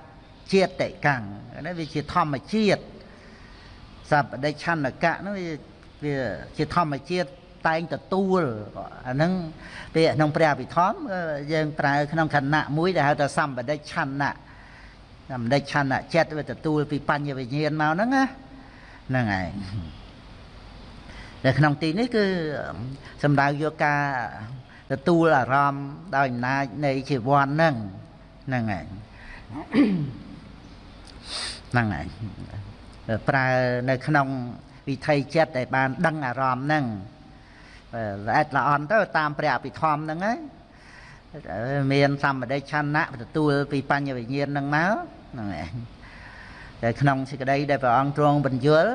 ជាតិកੰណាវាជាធម្មជាតិសម្បដិឆន្ទកៈនោះវាជាធម្មជាតិតែងទទួលអាហ្នឹងពេលក្នុងព្រះអភិធម្មយើងប្រើក្នុងខណៈមួយដែលហៅថាសម្បដិឆន្ទៈ សម្បដិឆន្ទៈចិត្តវាទទួលពីបញ្ញវិញ្ញាណមកហ្នឹងណាហ្នឹងឯងនៅក្នុងទីនេះគឺសំដៅយកការទទួលអារម្មណ៍ដោយអំណាចនៃជីវ័នហ្នឹងហ្នឹងឯងហ្នឹងឯងប្រើនៅក្នុងវិថីចិត្តដែលបានដឹងអារម្មណ៍ហ្នឹងល្អិតល្អន់ទៅតាមព្រះអភិធម្មហ្នឹងហើយមានសម្បដិឆន្ទៈទទួលពីបញ្ញវិញ្ញាណហ្នឹងមក ហ្នឹងឯងតែក្នុងសេចក្តីដែលព្រះអង្គទ្រង់បញ្យល់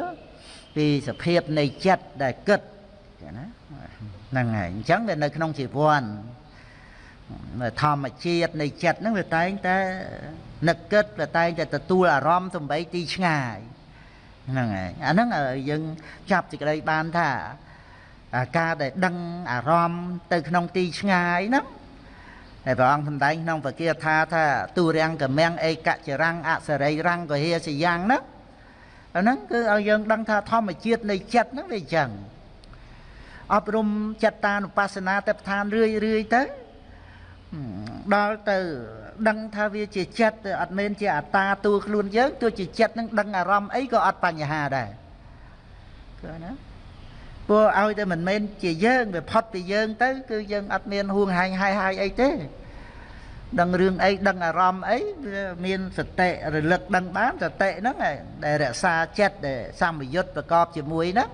ពីសភាពនៃចិត្តដែលគិតណាហ្នឹងហើយអញ្ចឹងវានៅក្នុងជីវ័នធម្មជាតិនៃចិត្តហ្នឹងវាតែងតែនឹកគិតវាតែងតែទទួលអារម្មណ៍សំបីទីឆ្ងាយហ្នឹងហើយអាហ្នឹងយើងចាប់សេចក្តីបានថាការដែលដឹងអារម្មណ៍ទៅក្នុងទីឆ្ងាយហ្នឹង ហើយព្រះអង្គសម្ដែងក្នុងពគាថាថាទុរាំងកមាំងអេកចរាំងអសរិរាំងកហេសយ៉ាងហ្នឹងអាហ្នឹងគឺឲ្យយើងដឹងថាធម្មជាតិនៃចិត្តហ្នឹងវាអញ្ចឹងអប់រំចិត្តតានុបស្សនាទៅឋានរឿយរឿយទៅដល់ទៅដឹងថាវាជាចិត្តទៅអត់មែនជាអត្តាតួខ្លួនយើងទោះជាចិត្តនឹងដឹងអារម្មណ៍អីក៏អត់បញ្ហាដែរគឺណា ព្រោះឲ្យតែមិនមែនជាយើងវាផុតពីយើងទៅ គឺយើងអត់មានហួងហែងហាយហាយអីទេដឹងរឿងអីដឹងអារម្មណ៍អីវាមានសតិរលឹកដឹងបានសតិហ្នឹងដែលរក្សាចិត្តដែលសម្បយុទ្ធប្រកបជាមួយហ្នឹង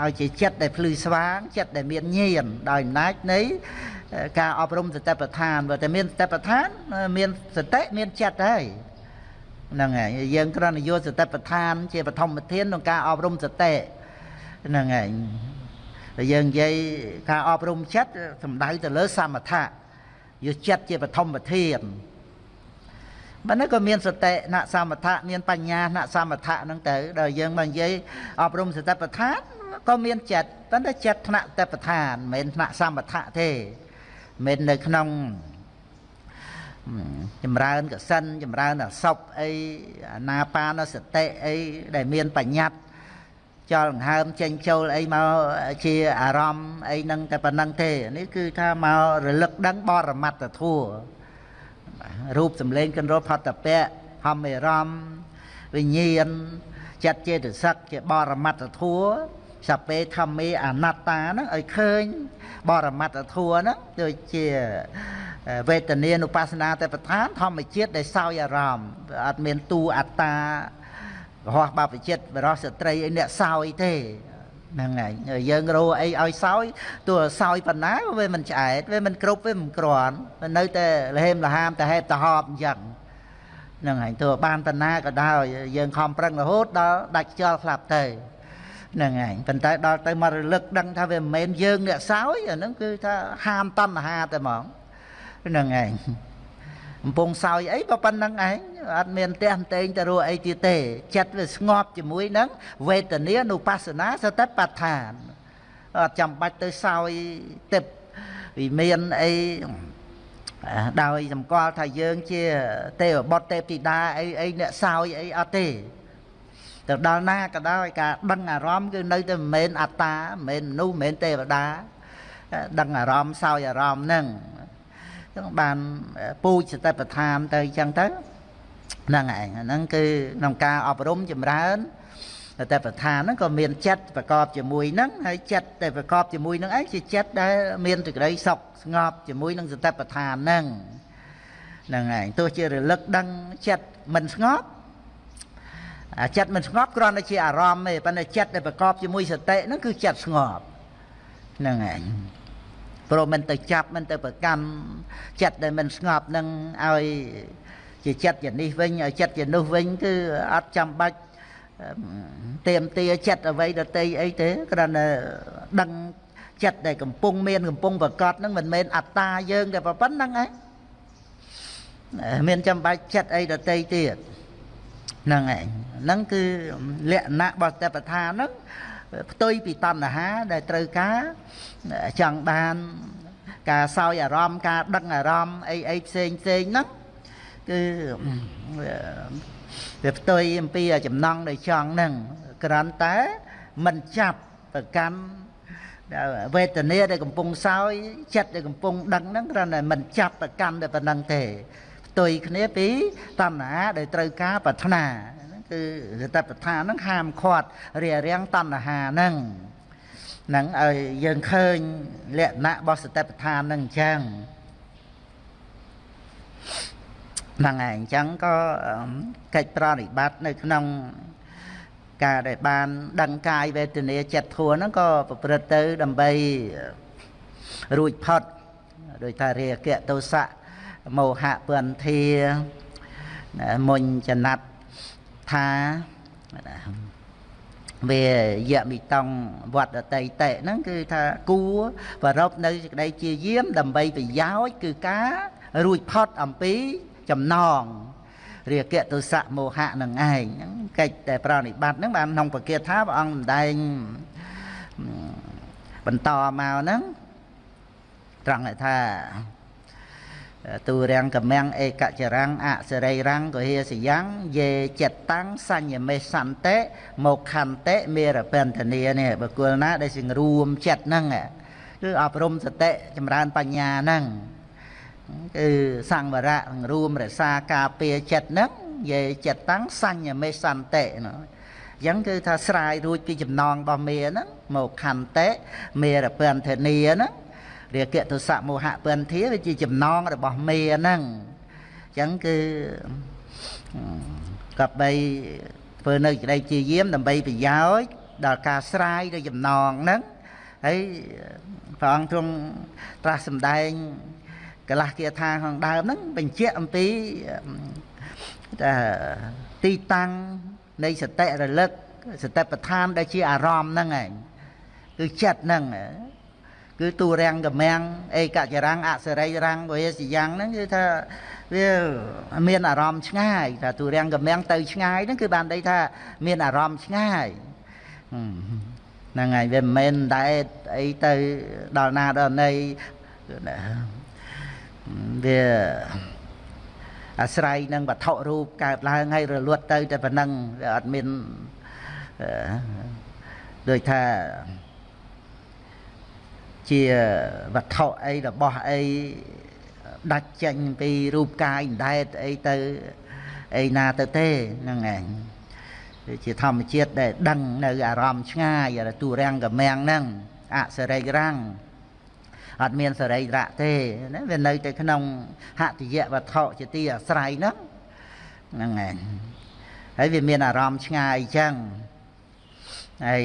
ឲ្យជាចិត្តដែលភ្លឺស្វាងចិត្តដែលមានញាណដោយអំណាចនៃការអប់រំសតិប្បដ្ឋានបើតែមានសតិប្បដ្ឋានមានសតិមានចិត្តហើយហ្នឹងហើយយើងគ្រាន់តែយកសតិប្បដ្ឋាន ជាបឋមធានក្នុងការអប់រំសតិ ហ្នឹងហើយតែយើងនិយាយការអប់រំចិត្តសំដៅទៅលើសមថៈយកចិត្តជាបឋមធានបើនេះក៏មានសតិណសមថៈមានបញ្ញាណសមថៈហ្នឹងទៅដល់យើងមកនិយាយអប់រំសតិប្បដ្ឋានក៏មានចិត្តប៉ុន្តែចិត្តថ្នាក់តបដ្ឋានមិនមែនថ្នាក់សមថៈទេមិននៅក្នុងចម្រើនកសិនចម្រើនអសពអីអាណាបានសតិអីដែលមានបញ្ញត្តិ ចលង្ហើមចេញចូលអីមកជាអារម្មណ៍អីហ្នឹងតែប៉ុណ្្នឹងទេនេះគឺថាមករលឹកដឹងបរមត្តធัวរូបសម្លេងកិនរផតពៈហំមេរមវិញ្ញាណចិត្តចេតសិកជាបរមត្តធัวសពេធម្មេអនត្តាហ្នឹងឲ្យឃើញបរមត្តធัวហ្នឹងដូចជាវេទនានុបស្សនាតែប្រធានធម្មជាតិដែលសោយអារម្មណ៍អត់មានទូអត្តា រហ័សបព្វជិតបរោះស្ត្រីអីអ្នកសោយទេហ្នឹងហើយយើងរោអីឲ្យសោយទោះសោយប៉ុណ្ណាវាមិនឆ្អែតវាមិនគ្រប់វាមិនក្រាន់នៅតែលហេមលហាមតែហេតុតហប់អញ្ចឹងហ្នឹងហើយទោះបានប៉ុណ្ណាក៏ដោយយើងខំប្រឹងរហូតដល់ដាច់ខ្យល់ខ្លះទៅហ្នឹងហើយប៉ុន្តែដល់ទៅមករលឹកដឹងថាវាមិនមែនយើងអ្នកសោយអាហ្នឹងគឺថាហាមតណ្ហាតែហ្មងហ្នឹងឯង កំពុងសោយអីក៏ប៉ុណ្្នឹងឯងអត់មានផ្ទះផ្ទែងទៅរੂអីទៀតទេ ចិត្តវាស្ងប់ជាមួយនឹងវេទនានុបស្សនាសតិប្បដ្ឋានអត់ចាំបាច់ទៅសោយទឹកវិមានអីដោយសម្គាល់ថាយើងជាទេវបុត្រទេពធីតាអីអីអ្នកសោយអីអត់ទេទៅដល់ណាក៏ដោយការដឹងអារម្មណ៍គឺនៅតែមិនមែនអត្តាមិនមែនមនុស្សមិនមែនទេវតាដឹងអារម្មណ៍សោយអារម្មណ៍ហ្នឹង ចឹងបានពូជសតិប្បដ្ឋានទៅចឹងទៅហ្នឹងឯងហ្នឹងគឺក្នុងការអប់រំចម្រើនតែប្រធានហ្នឹងក៏មានចិត្តប្រកបជាមួយហ្នឹងហើយចិត្តតែប្រកបជាមួយហ្នឹងឯងជាចិត្តដែលមានសេចក្តីសុខស្ងប់ជាមួយនឹងសតិប្បដ្ឋានហ្នឹងហ្នឹងឯងទោះជារលឹកដឹងចិត្តមិនស្ងប់ចិត្តមិនស្ងប់គ្រាន់តែជាអារម្មណ៍ទេប៉ុន្តែចិត្តដែលប្រកបជាមួយសតិហ្នឹងគឺចិត្តស្ងប់ហ្នឹងឯង ព្រោះមិនទៅចាប់មិនទៅប្រកាន់ចិត្តដែលមិនស្ងប់នឹងឲ្យជាចិត្តជានេះវិញឲ្យចិត្តជានោះវិញគឺអត់ចាំបាច់ទៀមទាចិត្តអ្វីដតីអីទេគ្រាន់តែដឹងចិត្តដែលកំពុងមានកំពុងប្រកបហ្នឹងមិនមែនអត្តាយើងតែប៉ុណ្្នឹងឯងមានចាំបាច់ចិត្តអីដតីទៀតហ្នឹងឯងហ្នឹងគឺលក្ខណៈរបស់តបដ្ឋានហ្នឹងផ្ទុយពីតណ្ហាដែលត្រូវការ ចង់បាន ការសោយអារម្មណ៍ការដឹងអារម្មណ៍អីអីផ្សេងផ្សេងហ្នឹងគឺវាផ្ទុយអំពីចំណង់ដែលចង់ហ្នឹងគ្រាន់តែមិនចាប់ប្រកាន់វេទនាដែលកំពុងសោយចិត្តដែលកំពុងដឹងហ្នឹងគ្រាន់តែមិនចាប់ប្រកាន់តែប៉ុណ្្នឹងទេផ្ទុយគ្នាពីតណ្ហាដែលត្រូវការប្រាថ្នាគឺសតិប្បដ្ឋានហ្នឹងហាមឃាត់រារាំងតណ្ហាហ្នឹងហ្នឹងឲ្យយើងឃើញលក្ខណៈរបស់សតិប្បដ្ឋានហ្នឹងអញ្ចឹងហ្នឹងហើយអញ្ចឹងក៏កិច្ចប្រតិបត្តិនៅក្នុងការដែលបានដឹងកាយវេទនាចិត្តធัวហ្នឹងក៏ប្រព្រឹត្តទៅដើម្បីរួចផុតដោយថារាគៈទោសៈមោហៈពន្ធាមុញចណាត់ថា វាយមិតងវត្តតៃតេហ្នឹងគឺថាគួប្ររពនៅសេចក្តីជាយាមដើម្បីប្រយោជន៍គឺការរួចផុតអំពីចំណងរាគៈទុសៈមោហៈនឹងឯងហ្នឹងកិច្ចតែប្រណិបត្តិហ្នឹងបានក្នុងពគាថាព្រះអង្គសម្ដែងបន្តមកហ្នឹងត្រង់ថា ទូរាំងកំាំងឯកចរាំងអសរីរាំងកុហេសយ៉ាងយេចិត្តតាំងសញ្ញមេសន្តិមកខន្តិមេរបន្តនីនេះបកុលណាដែលសង្រួមចិត្តហ្នឹងគឺអប់រំសតិចម្រើនបញ្ញាហ្នឹងគឺសង្វរៈរួមរក្សាការពារចិត្តហ្នឹងយេចិត្តតាំងសញ្ញមេសន្តិណាអញ្ចឹងគឺថាស្រាយរួចពីចំណងរបស់មេហ្នឹងមកខន្តិមេរពន្ធនីហ្នឹង រាគៈទុសៈមោហៈពន្ធាវាជាចំណងរបស់មេហ្នឹងអញ្ចឹងគឺកបីធ្វើនៅក្តីជាយាមដើម្បីប្រយោជន៍ដល់ការស្រាយនៅចំណងហ្នឹងហើយព្រះអង្គទ្រង់ត្រាស់សម្ដែងកលាស់គាថាខាងដើមហ្នឹងបញ្ជាក់អំពីទីតាំងនៃសតិរលឹកសតិប្បដ្ឋានដែលជាអារម្មណ៍ហ្នឹងឯងគឺចិត្តហ្នឹង គឺទូរាំងកម្មាំងឯកចរាំងអសរិរាំងវេសយ៉ាងហ្នឹងគឺថាវាមានអារម្មណ៍ឆ្ងាយថាទូរាំងកម្មាំងទៅឆ្ងាយហ្នឹងគឺបានន័យថាមានអារម្មណ៍ឆ្ងាយហ្នឹងហើយវាមិនមែនដែរអីទៅដល់ណាដល់ណីវាអាស្រ័យនឹងវត្ថុរូបកើតឡើងហើយរលត់ទៅតែប៉ុណ្ណឹងវាអត់មានដូចថា ជាវត្ថុអីរបស់អីដាច់ចេញពីរូបកាយដែតអីទៅអីណាទៅទេហ្នឹងឯងជាធម្មជាតិដែលដឹងនៅអារម្មណ៍ឆ្ងាយទូរាំងកម្មាំងហ្នឹងអសរិរាំងអត់មានសរីរៈទេណាវានៅតែក្នុងហតិយវត្ថុជាទីអាស្រ័យហ្នឹងហ្នឹងឯងហើយវាមានអារម្មណ៍ឆ្ងាយអញ្ចឹង ហើយ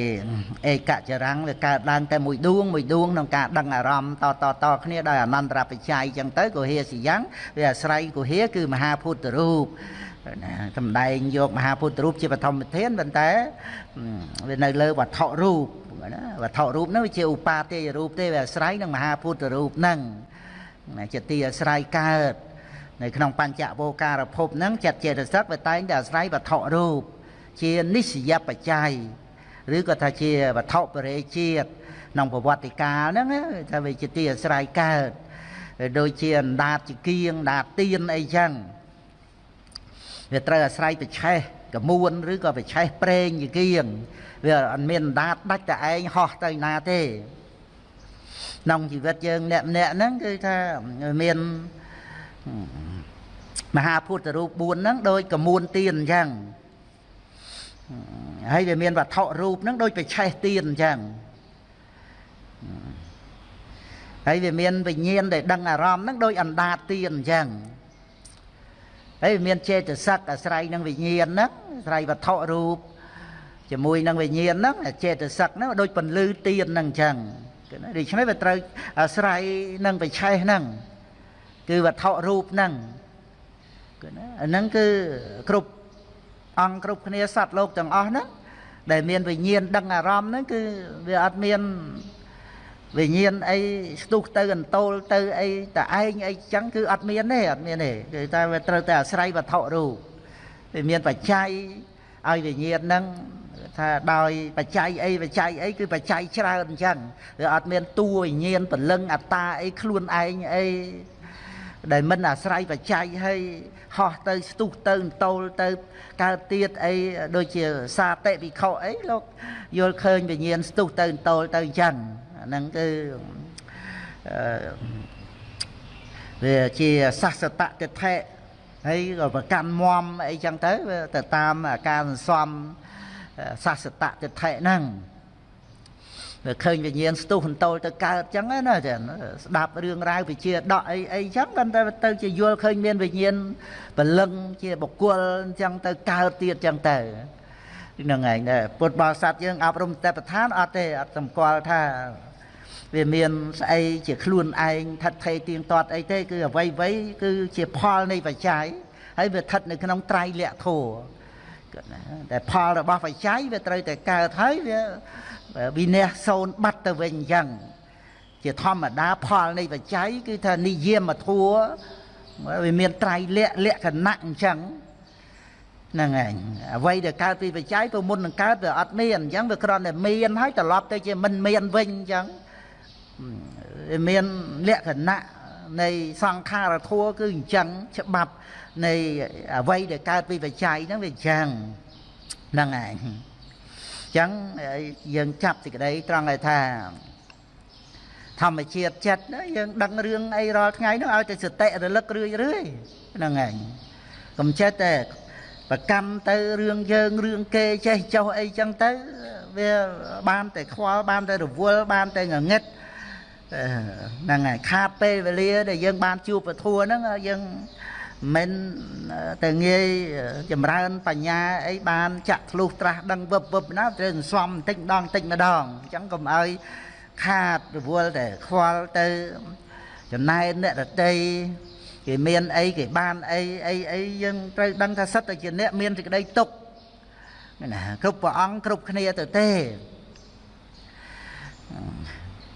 ឯកចរាំងវាកើតឡើងតែមួយដួងមួយដួងក្នុងការដឹងអារម្មណ៍តតតគ្នាដោយអនន្តរបច្ច័យអញ្ចឹងទៅកុហេសយ៉ាងវាអាស្រ័យកុហេគឺមហាពុទ្ធរូបណាសំដែងយកមហាពុទ្ធរូបជាបឋមធានប៉ុន្តែវានៅលើវត្ថុរូបណាវត្ថុរូបហ្នឹងវាជាឧបាទេយរូបទេវាអាស្រ័យនឹងមហាពុទ្ធរូបហ្នឹងជាទីអាស្រ័យកើតនៅក្នុងបញ្ចវោការភពហ្នឹងចិត្តចេតសិកវាតែងតែអាស្រ័យវត្ថុរូបជានិស្សយបច្ច័យ ឬក៏ថាជាវត្ថុបរិជាតិក្នុងប្រវត្តិកាលហ្នឹងថាវាជាទីអាស្រ័យកើតដូចជាអណ្ដាតជាគៀងដាតទៀនអីចឹងវាត្រូវអាស្រ័យបច្ឆេះកមួនឬក៏បច្ឆេះប្រេងជាគៀងវាអត់មានអណ្ដាតដាច់តែឯងហោះទៅណាទេក្នុងជីវិតយើងអ្នកម្នាក់ហ្នឹងគឺថាមានមហាពុទ្ធរូប4ហ្នឹងដូចកមួនទៀនអញ្ចឹង ហើយវាមានវត្ថុរូបហ្នឹងដូចបិឆេះទៀនអញ្ចឹងហើយវាមានវិញ្ញាណដែលដឹងអារម្មណ៍ហ្នឹងដូចអណ្ដាតទៀនអញ្ចឹងហើយវាមានចេតសិកអាស្រ័យនឹងវិញ្ញាណហ្នឹងអាស្រ័យវត្ថុរូបជាមួយនឹងវិញ្ញាណហ្នឹងចេតសិកហ្នឹងដូចពន្លឺទៀនហ្នឹងអញ្ចឹងដូច្នេះវាត្រូវអាស្រ័យនឹងបិឆេះហ្នឹងគឺវត្ថុរូបហ្នឹងគឺណាអាហ្នឹងគឺគ្រប់ អង្គគ្រប់គ្នាសត្វលោកទាំងអស់ហ្នឹងដែលមានវិញ្ញាណដឹងអារម្មណ៍ហ្នឹងគឺវាអត់មានវិញ្ញាណអីស្ទុះទៅអន្ទោលទៅអីតឯងអីចឹងគឺអត់មានទេអត់មានទេគឺតែវាត្រូវតែអាស្រ័យវត្ថុរូបវាមានបច្ច័យឲ្យវិញ្ញាណហ្នឹងថាដោយបច្ច័យអីបច្ច័យអីគឺបច្ច័យច្រើនអញ្ចឹងវាអត់មានតួវិញ្ញាណពលឹងអត្តាអីខ្លួនឯងអី ដែលមិនអាស្រ័យបច្ច័យហើយហោះទៅស្ទុះទៅតូលទៅកើតទៀតអីដូចជាសាតិវិខអីលោកយល់ឃើញវិញ្ញាណស្ទុះទៅតូលទៅអញ្ចឹងហ្នឹងគឺវាជាសស្សតតិថៈហើយក៏ប្រកាន់មមអីចឹងទៅទៅតាមការសន្សំសស្សតតិថៈហ្នឹង វាឃើញវិញ្ញាណស្ទុះអន្តោលទៅកើតចឹងណាចាស្ដាប់រឿងរ៉ាវវិជាដកអីអីចឹងគាត់ទៅទៅជាយល់ឃើញមានវិញ្ញាណពលឹងជាបុគ្គលចឹងទៅកើតទៀតចឹងទៅហ្នឹងឯងដែរពុទ្ធបរិស័ទយើងអប់រំតែប្រធានអត់ទេអត់សម្គាល់ថាវាមានស្អីជាខ្លួនឯងថិតថេរទៀងទាត់អីទេគឺអ្វីអ្វីគឺជាផលនៃបច្ច័យហើយវាស្ថិតនៅក្នុងត្រៃលក្ខធម៌តែផលរបស់បច្ច័យវាត្រូវតែកើតហើយវា វិន័យសូនបាត់ទៅវិញអញ្ចឹងជាធម្មតាផលនៃបច្ច័យគឺថានិយមធัวវាមានត្រៃលក្ខលក្ខណៈអញ្ចឹងហ្នឹងឯងអ្វីដែលកើតពីបច្ច័យទៅមុននឹងកើតវាអត់មានអញ្ចឹងវាគ្រាន់តែមានហើយត្រឡប់ទៅជាមិនមានវិញអញ្ចឹងវាមានលក្ខណៈនៃសង្ខារធัวគឺអញ្ចឹងច្បាប់នៃអ្វីដែលកើតពីបច្ច័យហ្នឹងវាអញ្ចឹងហ្នឹងឯងអញ្ចឹងយើងចាប់សេចក្តីត្រង់ឲ្យថា ធម្មជាតិចិត្តយើងដឹងរឿងអីរាល់ថ្ងៃនោះឲ្យតែសតិរលឹករឿយរឿយហ្នឹងឯងកុំចេះតែប្រកម្មទៅរឿងយើងរឿងគេចេះចោះអីចឹងទៅវាបានតែខ្វល់បានតែរវល់បានតែងងឹតហ្នឹងហើយខាតពេលវេលាដែលយើងបានជួបពធัวហ្នឹងយើង មិនទៅងាយចម្រើនបញ្ញាអីបានចាក់ធ្លុះត្រាស់ដឹងវឹបវឹបណាត្រូវសំបន្តិចម្ដងបន្តិចម្ដងអញ្ចឹងកុំឲ្យខាតរវល់តែខ្វល់ទៅចំណែកអ្នករតីគេមានអីគេបានអីអីអីយើងត្រូវដឹងថាសិតតែជាអ្នកមានសេចក្តីទុកណាគ្រប់ព្រះអង្គគ្រប់គ្នាទៅទេ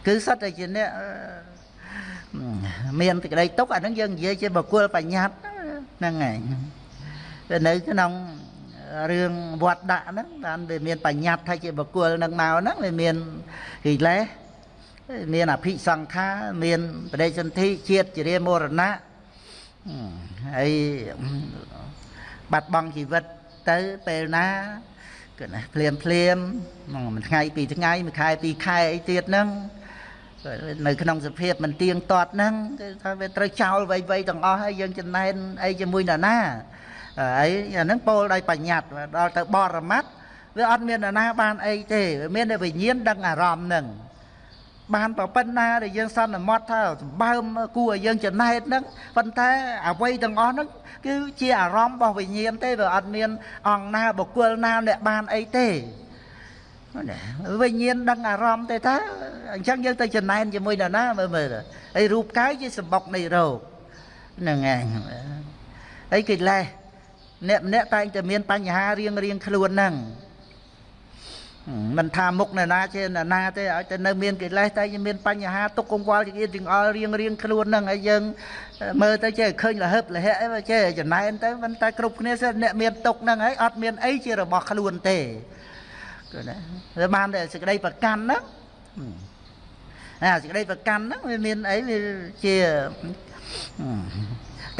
គឺសិតតែជាអ្នកមានសេចក្តីទុកអាហ្នឹងយើងនិយាយជាបុគ្គលបញ្ញត្តិ ហ្នឹងឯងវានៅក្នុងរឿងវត្តដាក់ហ្នឹងបានវាមានបញ្ញត្តិថាជាបុគ្គលនឹងមកហ្នឹងវាមានកិលេសមានអភិសង្ខាមានបដិសន្ធិជាតិជារាមរណៈហើយបាត់បង់ជីវិតទៅពេលណាគឺណាភ្លាមភ្លាមមួយថ្ងៃពីរថ្ងៃមួយខែពីរខែអីទៀតហ្នឹង នៅក្នុងសភាពមិនទៀងទាត់ហ្នឹងគឺថាវាត្រូវចោលវៃវៃទាំងអស់ហើយយើងចំណែនអីជាមួយនរណាហើយអាហ្នឹងពោលដោយបញ្ញត្តិដល់ទៅបរមត្តវាអត់មាននរណាបានអីទេវាមានតែវិញ្ញាណដឹងអារម្មណ៍ហ្នឹងបានប្រប៉ុណ្ណាដែលយើងសន្មត់ថាសម្បើមគួរឲ្យយើងចំណែតហ្នឹងប៉ុន្តែអ្វីទាំងអស់ហ្នឹងគឺជាអារម្មណ៍របស់វិញ្ញាណទេវាអត់មានអង្គណាបុគ្គលណាអ្នកបានអីទេ វិញ្ញាណដឹងអារម្មណ៍ទេថាអញ្ចឹងយើងទៅចំណែនជាមួយនរណាមើលមើលអីរូបកាយជាសម្បុកនៃរោគហ្នឹងឯងអីកិលេសអ្នកម្នាក់តែងតែមានបញ្ហារៀងរៀងខ្លួនហ្នឹងមិនថាមុខនរណាជានរណាទេឲ្យតែនៅមានកិលេសតែមានបញ្ហាទុកកង្វល់ជាទាំងអល់រៀងរៀងខ្លួនហ្នឹងហើយយើងមើលទៅចេះឃើញលហឹបលហៈអីចេះចំណែនទៅមិនតែគ្រប់គ្នាសិនអ្នកមានទុកហ្នឹងហើយអត់មានអីជារបស់ខ្លួនទេ គឺណាវាបានតែសេចក្តីប្រកាន់ហ្នឹងអាសេចក្តីប្រកាន់ហ្នឹងវាមានអីវាជា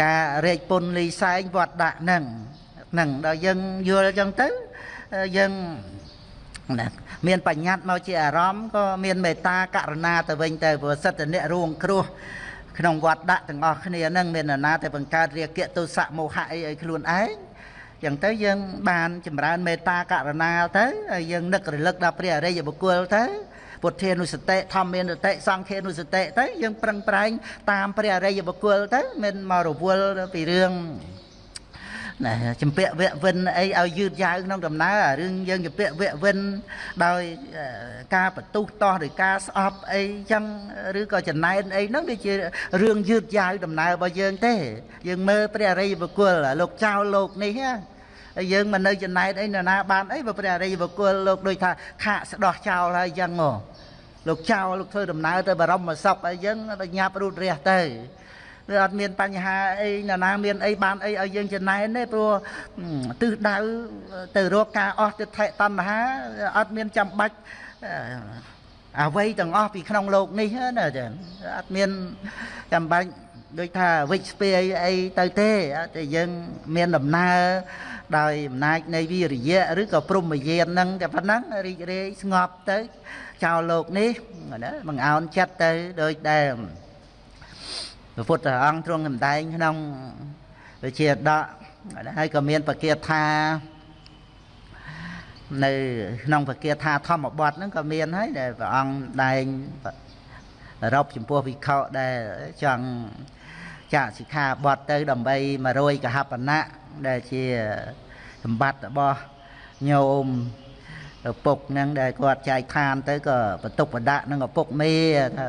ការរែកពុនលីសែងវត្តដាក់ហ្នឹងហ្នឹងដល់យើងយល់អញ្ចឹងទៅយើងណាមានបញ្ញត្តិមកជាអារម្មណ៍ក៏មានមេត្តាករណាទៅវិញទៅព្រោះសិទ្ធិអ្នករួងគ្រោះក្នុងវត្តដាក់ទាំងអស់គ្នានឹងមាននរណាតែបង្កើតរាគៈទុសៈមោហៈអីឲ្យខ្លួនឯង ចឹងទៅយើងបានចម្រើនមេត្តាករណាទៅហើយយើងនឹករលឹកដល់ព្រះអរិយបុគ្គលទៅពុទ្ធានុសតិធម្មានុសតិសង្ឃានុសតិទៅយើងប្រឹងប្រែងតាមព្រះអរិយបុគ្គលទៅមិនមករវល់ពីរឿង ណាចម្ពាក់វៈវិនអីឲ្យយឺតយ៉ាវក្នុងដំណើររឿងយើងចម្ពាក់វៈវិនដោយការបទុះតោះឬការស្អប់អីចឹងឬក៏ចំណែនអីហ្នឹងវាជារឿងយឺតយ៉ាវដំណើររបស់យើងទេ យើងមើលព្រះអរិយបុគ្គលលោកចៅលោកនេះហើយយើងមិននៅចំណែនអីនរណាបានអីបើព្រះអរិយបុគ្គលលោកដូចថាខាកស្ដោះចោលហើយចឹងហ៎លោកចៅលោកធ្វើដំណើរទៅបរមសុខអីចឹងដល់ញាប់រូតរះទៅ វាអត់មានបញ្ហាអីណានាមានអីបានអីឲ្យយើងចំណែនទេព្រោះទិសដៅទៅរកការអស់ទិដ្ឋិតណ្ហាអត់មានចាំបាច់អ្វីទាំងអស់ពីក្នុងโลกនេះណាចាអត់មានចាំបាច់ដូចថាវិជ្ជស្ពាយអីទៅទេតែយើងមានដំណើរដោយអំណាចនៃវិរិយៈឬក៏ព្រមយានហ្នឹងតែប៉ុណ្ណឹងរីករាយស្ងប់ទៅចោលលោកនេះណាបង្អោនចិត្តទៅដូចដែល ព្រះពុទ្ធអង្គទ្រង់សម្ដែងក្នុងវិជាដកហើយក៏មានបកាថានៅក្នុងបកាថាធម្មបទហ្នឹងក៏មានហើយដែលព្រះអង្គដែងរົບចំពោះវិខដែលចង់ចាក់សិក្ខាបទទៅដើម្បី100កហបណៈដែលជាសម្បត្តិរបស់ញោមឪពុកហ្នឹងដែលគាត់ចែកឋានទៅក៏បន្ទុកបដាក់នឹងឪពុកមេថា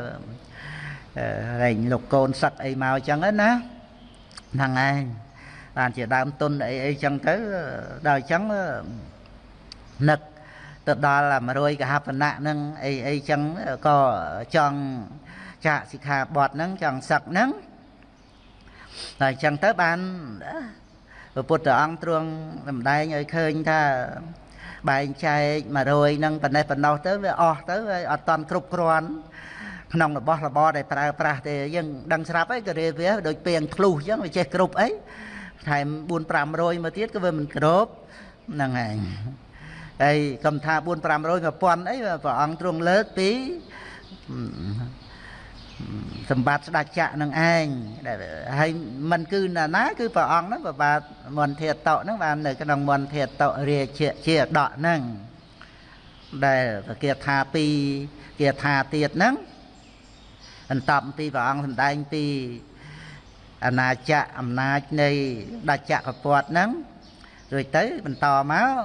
រែងលោកកូនសឹកអីមកអញ្ចឹងណាហ្នឹងឯងបានជាដើមទុនអីអីចឹងទៅដល់អញ្ចឹងនឹកទៅដល់100កហបណៈហ្នឹងអីអីចឹងក៏ចង់ចាក់សិក្ខាបទហ្នឹងចង់សឹកហ្នឹងតែអញ្ចឹងទៅបានព្រះពុទ្ធអង្គទ្រង់សម្ដែងឲ្យឃើញថាបែងចែក100ហ្នឹងប៉ុណ្ណេះប៉ុណ្ណោះទៅវាអស់ទៅហើយអត់តន់គ្រប់គ្រាន់ ក្នុងរបស់របរដែលប្រើប្រាស់ទេយើងដឹងស្រាប់ហើយក៏រៀបវាដូចពេងធ្លុះអញ្ចឹងវាចេះគ្រប់អីថែម4 500មកទៀតក៏វាមិនគ្រប់ហ្នឹងឯងហើយកុំថា4 500 1000អីព្រះអង្គទ្រង់លើកពីសម្បត្តិស្ដេចចក្រនឹងឯងហើយมันគឺណាណាគឺព្រះអង្គហ្នឹងប្របាទមន្ធាតតហ្នឹងបាននៅក្នុងមន្ធាតតរាជាជាដកហ្នឹងដែលគេថាពីគេថាទៀតហ្នឹង បន្តពីព្រះអង្គសម្ដែងពីអាណាចក្រអំណាចនៃដាច់ចក្រពតហ្នឹងរួចទៅបន្តមក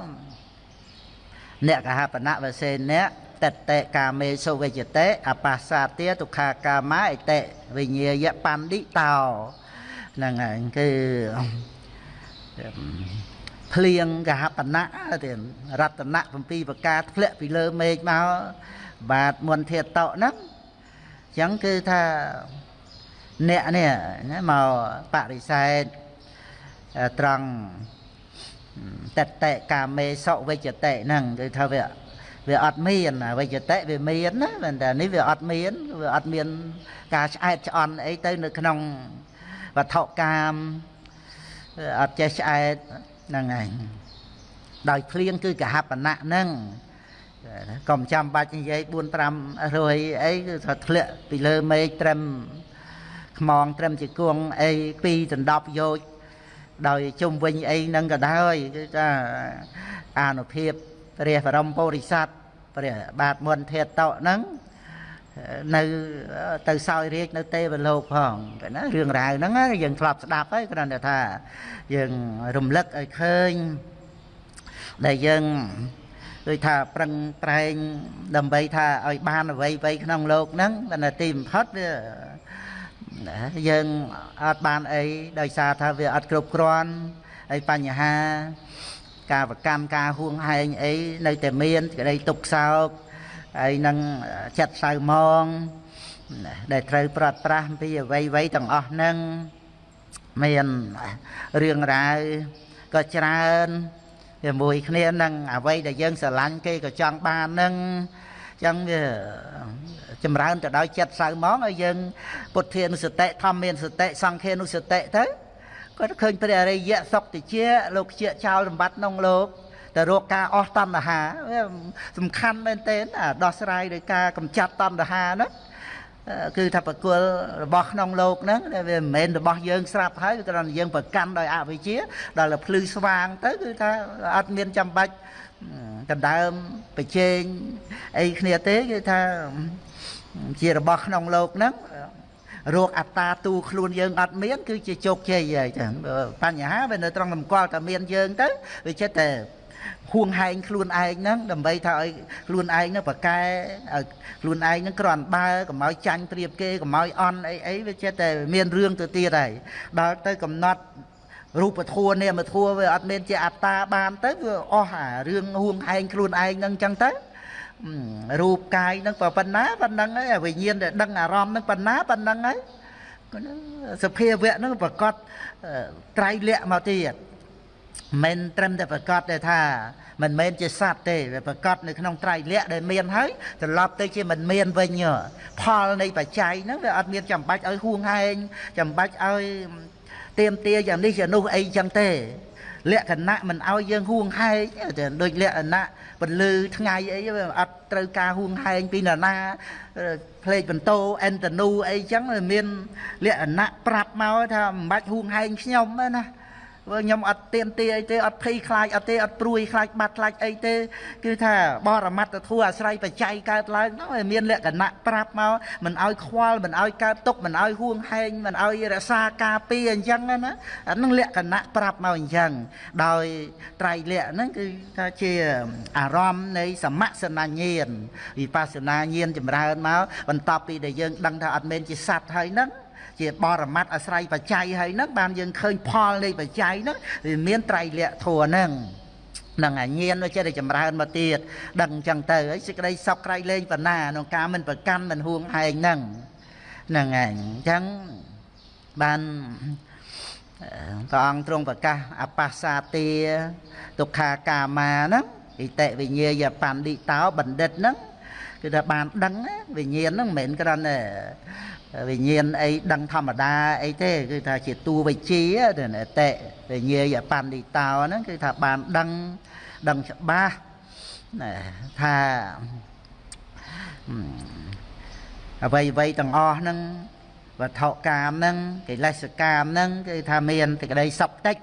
អ្នកកហបណៈវសេអ្នកតតិកាមេសុវិជ្ជតិអបាសាទាទុក្ខាកាមាអតិវិញ្ញាយបណ្ឌិតោហ្នឹងហើយគឺភ្លៀងកហបណៈទៀតរតនៈ7ប្រការធ្លាក់ពីលើមេឃមកបាទមន្តធាតតហ្នឹងអញ្ចឹងគឺថាអ្នកនេះណាមកបរិសេធត្រង់តតិកាមេសុវិជ្ជតិហ្នឹងគឺថាវាវាអត់មានវិជ្ជតិវាមានណាប៉ុន្តែនេះវាអត់មានវាអត់មាន ការឆ្អែតឆ្អន់អីទៅនៅក្នុងវត្ថុកាមអត់ចេះឆ្អែតហ្នឹងឯងដោយភ្លៀងគឺកហបណៈហ្នឹង កុំចាំបាច់និយាយ4 5រយអីគឺថាធ្លាក់ពីលើមេឃត្រឹមខ្មងត្រឹមជាគង់អីពីដណ្ដប់យោជដោយជុំវិញអីហ្នឹងក៏ដោយគឺថាអានុភាពព្រះបរមពុរិស័ទព្រះបាទមុនធាតតហ្នឹងនៅទៅសោយរាជនៅទេវលោកផងកណារឿងរ៉ាវហ្នឹងយើងធ្លាប់ស្ដាប់ហើយគ្រាន់តែថាយើងរំលឹកឲ្យឃើញដែលយើង ដូចថាប្រឹងប្រែងដើម្បីថាឲ្យបានអ្វីអ្វីក្នុងលោកហ្នឹងតែទីបំផុតវាយើងអត់បានអីដោយសារថាវាអត់គ្រប់គ្រាន់ហើយបញ្ហាការប្រកម្មការហួងហែងអីនៅតែមានក្តីទុកសោកហើយនឹងចិត្តសៅមងដែលត្រូវប្រត់ប្រាស់ពីអ្វីអ្វីទាំងអស់ហ្នឹងមានរឿងរ៉ាវក៏ច្រើន ជាមួយគ្នានឹងអ្វីដែលយើងស្រឡាញ់គេក៏ចង់បាននឹងចឹងវាចម្រើនទៅដោយចិត្តសៅមងឲ្យយើង ពុទ្ធានុសតិធម្មានុសតិសង្ឃានុសតិទៅគាត់ឃើញព្រះអរិយសុខតិជាលោកជាចោលសម្បត្តិក្នុងលោកតែរកការអស់តណ្ហាសំខាន់មែនទែនដោះស្រាយដោយការកម្ចាត់តណ្ហាហ្នឹង គឺថាប្រគល់របស់ក្នុងលោកហ្នឹងវាមិនមែនរបស់យើងស្រាប់ហើយគ្រាន់តែយើងប្រកាន់ដោយអវិជ្ជាដល់តែភ្លឺស្វាងទៅគឺថាអត់មានចាំបាច់ដណ្ដើមប្រជែងអីគ្នាទេគឺថាជារបស់ក្នុងលោកហ្នឹងរោគអត្តាទូខ្លួនយើងអត់មានគឺជាជោគជ័យហើយចឹងបញ្ហាវានៅត្រង់តម្កល់តែមានយើងទៅវាចិត្តតែ ហួងហែងខ្លួនឯងហ្នឹងដើម្បីថាឲ្យខ្លួនឯងហ្នឹងប្រកែឲ្យខ្លួនឯងហ្នឹងគ្រាន់បើកុំឲ្យចាញ់ព្រៀបគេកុំឲ្យអន់អីអីវាចិត្តតែមានរឿងទៅទៀតហើយដល់ទៅកំណត់រូបធัวនាមធัวវាអត់មានជាអត្តាបានទៅវាអស់អារឿងហួងហែងខ្លួនឯងហ្នឹងចឹងទៅរូបកាយនឹងប៉ុណ្ណាប៉ុណ្ណឹងហើយវិញ្ញាណដែលដឹងអារម្មណ៍នឹងប៉ុណ្ណាប៉ុណ្ណឹងហើយសភាវៈនឹងប្រកបត្រៃលក្ខមកទៀត មិនត្រឹមតែប្រកបតែថាមិនមែនជាសត្វទេវាប្រកបនៅក្នុងត្រៃលក្ខដែលមានហើយត្រឡប់ទៅជាមិនមានវិញផលនៃបច្ច័យហ្នឹងវាអត់មានចាំបាច់ឲ្យហួងហែងចាំបាច់ឲ្យទៀមទាយ៉ាងនេះយ៉ាងនោះអីចឹងទេលក្ខណៈមិនឲ្យយើងហួងហែងដូចលក្ខណៈពលឺថ្ងៃអីវាអត់ត្រូវការហួងហែងពីនរណាផ្លេចបន្ទោអេនតនូអីចឹងមានលក្ខណៈប្រាប់មកថាមិនបាច់ហួងហែងខ្ញុំណា បើខ្ញុំអត់ទៀមទាអីទេអត់ភ័យខ្លាចអត់ទេអត់ព្រួយខ្លាចបាត់ខ្លាចអីទេ គឺថាបរមត្តធัวអាស្រ័យបច្ច័យកើតឡើងនោះមានលក្ខណៈប្រាប់មកមិនឲ្យខ្វល់មិនឲ្យកើតទុកមិនឲ្យហួងហែងមិនឲ្យរក្សាការពារអញ្ចឹងណាអានឹងលក្ខណៈប្រាប់មកអញ្ចឹងដោយត្រៃលក្ខហ្នឹងគឺថាជាអារម្មណ៍នៃសមសនញ្ញាណវិបស្សនាញាណចម្រើនមកបន្ទាប់ពីដែលយើងដឹងថាអត់មែនជាសត្វហើយហ្នឹង ជាបរមត្តអាស្រ័យបច្ច័យហើយហ្នឹងបានយើងឃើញផលនៃបច្ច័យហ្នឹងវាមានត្រៃលក្ខធัวហ្នឹងនឹងអាញាណវាចេះតែចម្រើនមកទៀតដឹងអញ្ចឹងទៅហើយសេចក្តីសុខក្រៃលែងបណ្ណាក្នុងការមិនប្រកាន់មិនហួងហែងហ្នឹងហ្នឹងឯងអញ្ចឹងបានព្រះអង្គទ្រង់ប្រកាសអបាសាទាទុក្ខាកាមាហ្នឹងអិតិវិញ្ញាយបណ្ឌិតោបណ្ឌិតហ្នឹង គឺគឺថាបានដឹងវិញ្ញាណហ្នឹងមិនមែនគ្រាន់តែវិញ្ញាណអីដឹងធម្មតាអីទេគឺថាជាតួវិជាទៅអតិវិញ្ញាយបណ្ឌិតោហ្នឹងគឺថាបានដឹងដឹងច្បាស់ថាអ្វីអ្វីទាំងអស់ហ្នឹងវត្ថុកាមហ្នឹងកិលេសកាមហ្នឹងគឺថាមានសេចក្តីសុខតិច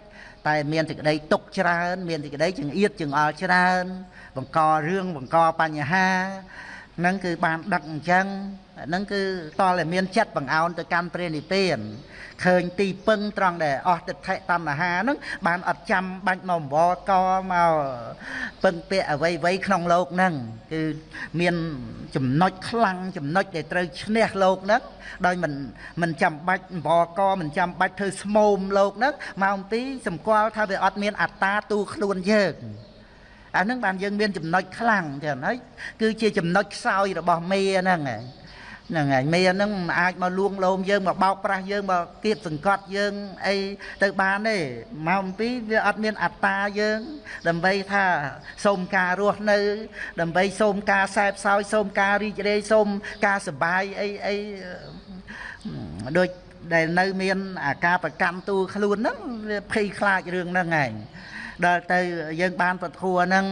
តែមានសេចក្តីទុកច្រើន មានសេចក្តីចង្អៀតចង្អល់ច្រើន បង្ករឿងបង្កបញ្ហាហ្នឹងគឺបានដឹកអញ្ចឹងនឹងគឺតលតែមានចិត្តបង្អោនទៅកាន់ព្រះនិព្វានឃើញទីពឹងត្រង់ដែលអស់ទិដ្ឋិតណ្ហានឹងបានអត់ចាំបាច់មកអង្វរកមកពឹងពាក់អ្វីអ្វីក្នុងលោកនឹងគឺមានចំណុចខ្លាំងចំណុចដែលត្រូវឈ្នះលោកនឹងដោយមិនមិនចាំបាច់អង្វរកមិនចាំបាច់ធ្វើស្មោមលោកនឹងមកអំពីសម្គាល់ថាវាអត់មានអត្តាទូខ្លួនយើង អានឹងបានយើងមានចំណុចខ្លាំងចឹងហើយគឺជាចំណុចខ្សោយរបស់មេហ្នឹងហ្នឹងហើយមេហ្នឹងមិនអាចមកលួងលោមយើងមកបោកប្រាស់យើងមកគៀបសង្កត់យើងអីទៅបានទេមកអំពីវាអត់មានអត្តាយើង ដើម្បីថាសូមការរស់នៅ ដើម្បីសូមការសែបសោយសូមការរីករាយសូមការសុបាយអីអីដូចដែលនៅមានអាការប្រកម្មទូខ្លួនហ្នឹងវាភ័យខ្លាចរឿងហ្នឹងឯង ដល់ទៅយើងបានពធัวហ្នឹង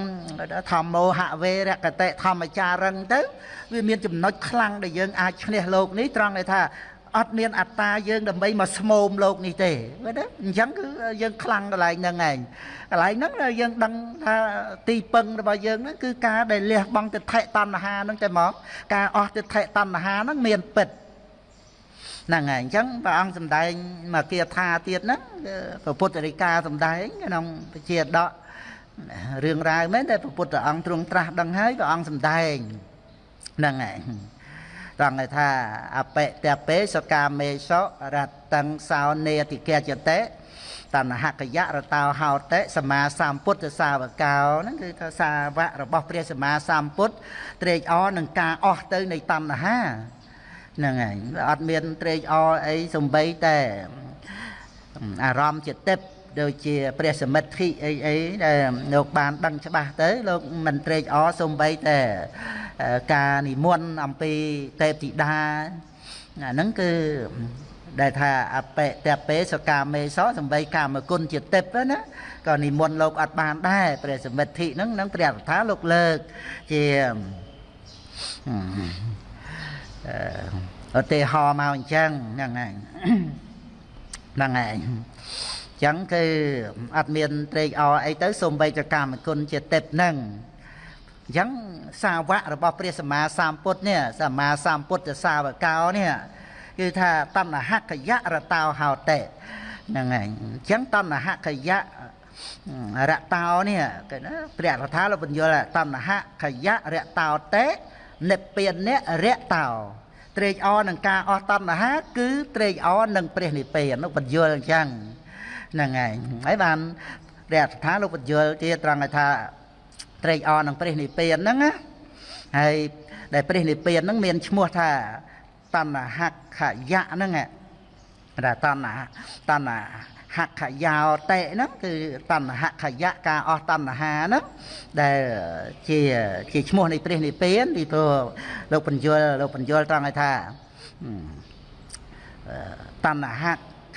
ធម្មោហវេរកតិធម្មចារឹងទៅ វាមានចំណុចខ្លាំងដែលយើងអាចឈ្នះលោកនេះត្រង់ដែលថាអត់មានអត្តាយើងដើម្បីមកស្មោមលោកនេះទេមែនទេអញ្ចឹងគឺយើងខ្លាំងកន្លែងហ្នឹងឯងកន្លែងហ្នឹងយើងដឹងថាទីពឹងរបស់យើងហ្នឹងគឺការដែលលះបង់ទិដ្ឋិតណ្ហាហ្នឹងតែមកការអស់ទិដ្ឋិតណ្ហាហ្នឹងមានពិត ហ្នឹងហើយអញ្ចឹងព្រះអង្គសម្ដែងមកគាថាទៀតហ្នឹងព្រះពុទ្ធរិកាសម្ដែងក្នុងពជាដករឿងរ៉ាវមែនតែព្រះពុទ្ធអង្គទ្រង់ត្រាស់ដឹងហើយព្រះអង្គសម្ដែងហ្នឹងហើយត្រង់ថាអបិតពេសកាមេសរតੰសោនេតិកចតេតណ្ហកយៈរតោហោតិសមាសម្ពុទ្ធសាវកោហ្នឹងគឺថាសាវករបស់ព្រះសម្មាសម្ពុទ្ធត្រេកអរនឹងការអស់ទៅនៃតណ្ហា ហ្នឹងហើយអត់មានត្រេកអរអីសំបីតែអារម្មណ៍ចិត្តិបដូចជាព្រះសមិទ្ធិអីអីដែលលោកបានដឹងច្បាស់ទៅលោកមិនត្រេកអរសំបីតែការនិមន្តអំពីទេពធីតាអាហ្នឹងគឺដែលថាអបិតពេសកាមេសសំបីកាមគុណជាទេពណាក៏និមន្តលោកអត់បានដែរព្រះសមិទ្ធិហ្នឹងនឹងព្រះថាលោកលើកជា ឧទាហរណ៍មកអញ្ចឹងហ្នឹងហើយហ្នឹងហើយអញ្ចឹងគឺអត់មានត្រេកអរអីទៅសូម្បីតែកម្មគុណជាទេពហ្នឹងអញ្ចឹងសាវករបស់ព្រះសម្មាសម្ពុទ្ធនេះសម្មាសម្ពុទ្ធសាវកោនេះគឺថាតណ្ហកយៈរតោហោតេហ្នឹងហើយអញ្ចឹងតណ្ហកយៈរតោនេះគេណាព្រះកថាលោកបញ្យល់តណ្ហកយៈរតោតេ និព្វានៈរតោត្រេកអរនឹងការអស់តណ្ហា គឺត្រេកអរនឹងព្រះនិព្វាននោះបញ្យល់អញ្ចឹងហ្នឹងហើយហើយបានព្រះអត្ថាលោកបញ្យល់ទៀតត្រង់ថាត្រេកអរនឹងព្រះនិព្វានហ្នឹងណាហើយដែលព្រះនិព្វានហ្នឹងមានឈ្មោះថាតណ្ហខយៈហ្នឹងថាតណ្ហតណ្ហ ខយោតេហ្នឹងគឺតណ្ហខយៈការអស់តណ្ហាហ្នឹងដែលជាជាឈ្មោះនៃព្រះនិព្វានពីព្រោះលោកបញ្យលលោកបញ្យលត្រង់ឲ្យថាតណ្ហ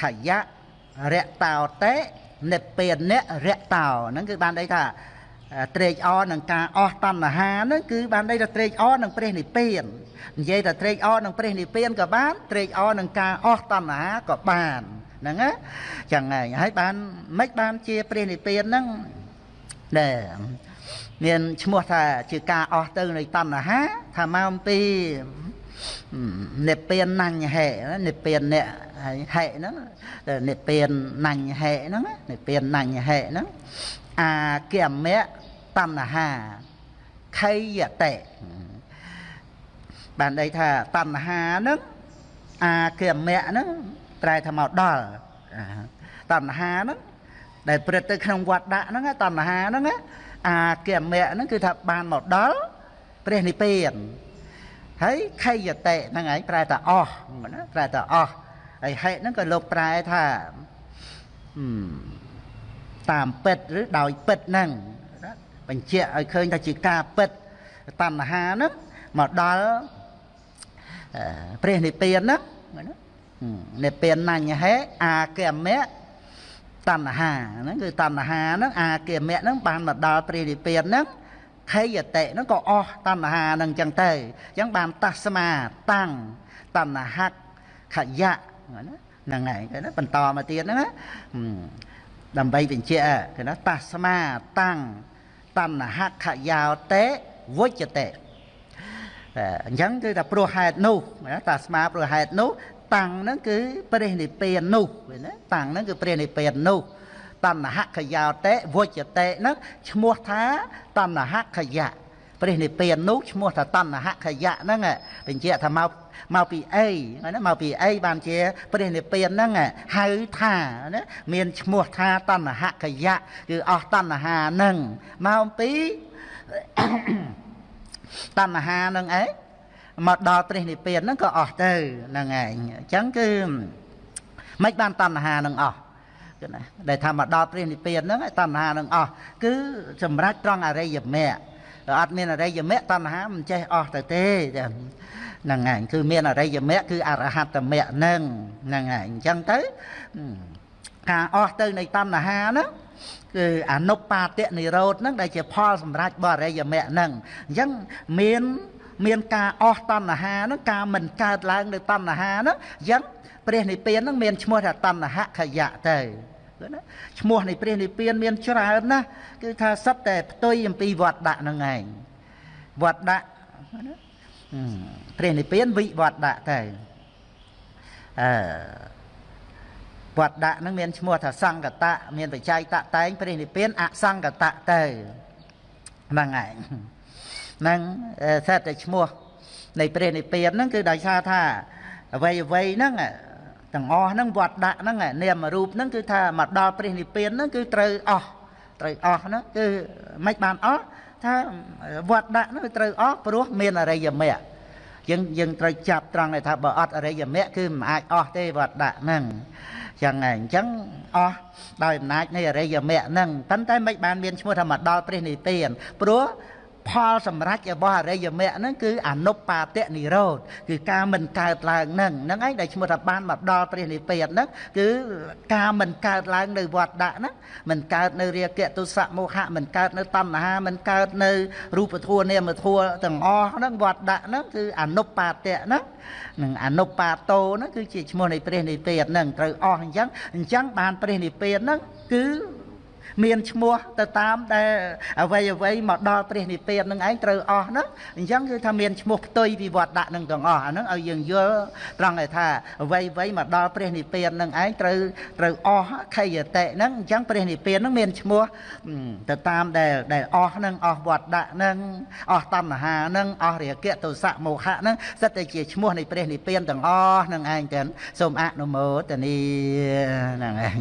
ខយៈរៈតោតេនិព្វានៈរៈតោហ្នឹងគឺបានន័យថាត្រេកអរនឹងការអស់តណ្ហាហ្នឹងគឺបានន័យថាត្រេកអរនឹងព្រះនិព្វាននិយាយថាត្រេកអរនឹងព្រះនិព្វានក៏បានត្រេកអរនឹងការអស់តណ្ហាក៏បាន ហ្នឹងណាចឹងហើយហើយបានមិនបានជាព្រះនិព្វានហ្នឹងដែលមានឈ្មោះថាជាការអស់ទៅនៃតណ្ហាថាមកអំពីនិព្វានណញ្ញហេនិព្វានអ្នកហើយហេហ្នឹងនិព្វានណញ្ញហេហ្នឹងនិព្វានណញ្ញហេហ្នឹងអាគមៈតណ្ហាខៃយតេបានន័យថាតណ្ហាហ្នឹងអាគមៈហ្នឹង ប្រែថាមកដល់តណ្ហាហ្នឹងដែលព្រឹត្តទៅក្នុងវត្តដាក់ហ្នឹងតណ្ហាហ្នឹងអាគមៈហ្នឹងគឺថាបានមកដល់ព្រះនិព្វានហើយខយតេហ្នឹងឯងប្រែថាអស់ណាប្រែថាអស់ហើយហេតុហ្នឹងក៏លោកប្រែថាតាមពិតឬដោយពិតហ្នឹងបញ្ជាក់ឲ្យឃើញថាជាការពិតតណ្ហាហ្នឹងមកដល់ព្រះនិព្វានហ្នឹង និព្វាននញ្ញហេអាគមៈតណ្ហាហ្នឹងគឺតណ្ហាហ្នឹងអាគមៈហ្នឹងបានមកដល់ព្រះនិព្វានហ្នឹងខេយតិហ្នឹងក៏អស់តណ្ហាហ្នឹងអញ្ចឹងទៅអញ្ចឹងបានតស្មាតាំងតណ្ហខយៈហ្នឹងហើយគេណាបន្តមកទៀតហ្នឹងណាដើម្បីបញ្ជាក់គេណាតស្មាតាំងតណ្ហខយោតេវុចតេអញ្ចឹងគឺថាព្រោះហេតុនោះតាស្មាព្រោះហេតុនោះ តាំងហ្នឹងគឺព្រះនិព្វាននោះណាតាំងហ្នឹងគឺព្រះនិព្វាននោះតណ្ហខយោតេវុចតេហ្នឹងឈ្មោះថាតណ្ហខយៈព្រះនិព្វាននោះឈ្មោះថាតណ្ហខយៈហ្នឹងបញ្ជាក់ថាមកមកពីអីណាមកពីអីបានជាព្រះនិព្វានហ្នឹងហៅថាណាមានឈ្មោះថាតណ្ហខយៈគឺអស់តណ្ហាហ្នឹងមកពីតណ្ហាហ្នឹងឯង មកដល់ព្រះនិព្វានហ្នឹងក៏អស់ទៅហ្នឹងឯងអញ្ចឹងគឺមិនបានតណ្ហានឹងអស់គឺណាដែលថាមកដល់ព្រះនិព្វានហ្នឹងតណ្ហានឹងអស់គឺសម្រាប់ត្រង់អរិយមគ្គដល់អត់មានអរិយមគ្គតណ្ហាមិនចេះអស់ទៅទេចាហ្នឹងហើយគឺមានអរិយមគ្គគឺអរហត្តមគ្គហ្នឹងហ្នឹងហើយអញ្ចឹងទៅការអស់ទៅនៃតណ្ហាហ្នឹងគឺអនុបាទៈនិរោធហ្នឹងដែលជាផលសម្រាប់បរិយមគ្គហ្នឹងអញ្ចឹងមាន មានការអស់តណ្ហាហ្នឹងការមិនកើតឡើងនៅតណ្ហាហ្នឹងអញ្ចឹងព្រះនិព្វានហ្នឹងមានឈ្មោះថាតណ្ហខយៈទៅគឺណាឈ្មោះនៃព្រះនិព្វានមានច្រើនណាស់គឺថាសិតតែផ្ទុយអំពីវត្តដាក់ហ្នឹងឯងវត្តដាក់ណាព្រះនិព្វានវិវត្តដាក់ទៅអឺវត្តដាក់ហ្នឹងមានឈ្មោះថាសង្កតៈមានបច្ច័យតតែងព្រះនិព្វានអសង្កតៈទៅហ្នឹងឯងហ្នឹងសិតតែឈ្មោះនៃព្រះនិព្វានហ្នឹងគឺដោយសារថាអ្វីអ្វីហ្នឹងទាំងអស់ហ្នឹងវត្តដាក់ហ្នឹងនាមរូបហ្នឹងគឺថាមកដល់ព្រះនិព្វានហ្នឹងគឺត្រូវអស់ត្រូវអស់ហ្នឹងគឺមិនបានអស់ថាវត្តដាក់ហ្នឹងត្រូវអស់ព្រោះមានអរិយមគ្គយើងយើងត្រូវចាប់ត្រង់ដែលថាបើអត់អរិយមគ្គគឺមិនអាចអស់ទេវត្តដាក់ហ្នឹងចឹងហើយអញ្ចឹងអស់ដោយអំណាចនៃអរិយមគ្គហ្នឹងប៉ុន្តែមិនបានមានឈ្មោះថាមកដល់ព្រះនិព្វានព្រោះ ផលសម្រេចរបស់អរិយមគ្គហ្នឹងគឺអនុបាទៈនិរោធគឺការមិនកើតឡើងហ្នឹងហ្នឹងឯងដែលឈ្មោះថាបានមកដល់ព្រះនិព្វានហ្នឹងគឺការមិនកើតឡើងនៅវត្តដាក់ហ្នឹងមិនកើតនៅរាគៈទុសៈមោហៈមិនកើតនៅតណ្ហាមិនកើតនៅរូបធัวនាមធัวទាំងអស់ហ្នឹងវត្តដាក់ហ្នឹងគឺអនុបាទៈហ្នឹងនឹងអនុបាទោហ្នឹងគឺជាឈ្មោះនៃព្រះនិព្វានហ្នឹងត្រូវអស់អញ្ចឹងអញ្ចឹងបានព្រះនិព្វានហ្នឹងគឺ មានឈ្មោះទៅតាមដែលអ្វីអ្វីមកដល់ព្រះនិព្វាននឹងឯងត្រូវអស់ហ្នឹងអញ្ចឹងគឺថាមានឈ្មោះផ្ទុយពីវត្តដាក់នឹងទាំងអស់អាហ្នឹងឲ្យយើងយល់ត្រង់ថាអ្វីអ្វីមកដល់ព្រះនិព្វាននឹងឯងត្រូវត្រូវអស់ខយតិហ្នឹងអញ្ចឹងព្រះនិព្វាននឹងមានឈ្មោះទៅតាមដែលដែលអស់ហ្នឹងអស់វត្តដាក់ហ្នឹងអស់តណ្ហាហ្នឹងអស់រាគៈទោសៈមោហៈហ្នឹងសិតតែជាឈ្មោះនៃព្រះនិព្វានទាំងអស់ហ្នឹងឯងទាំងសូមអនុមោទនីហ្នឹងឯង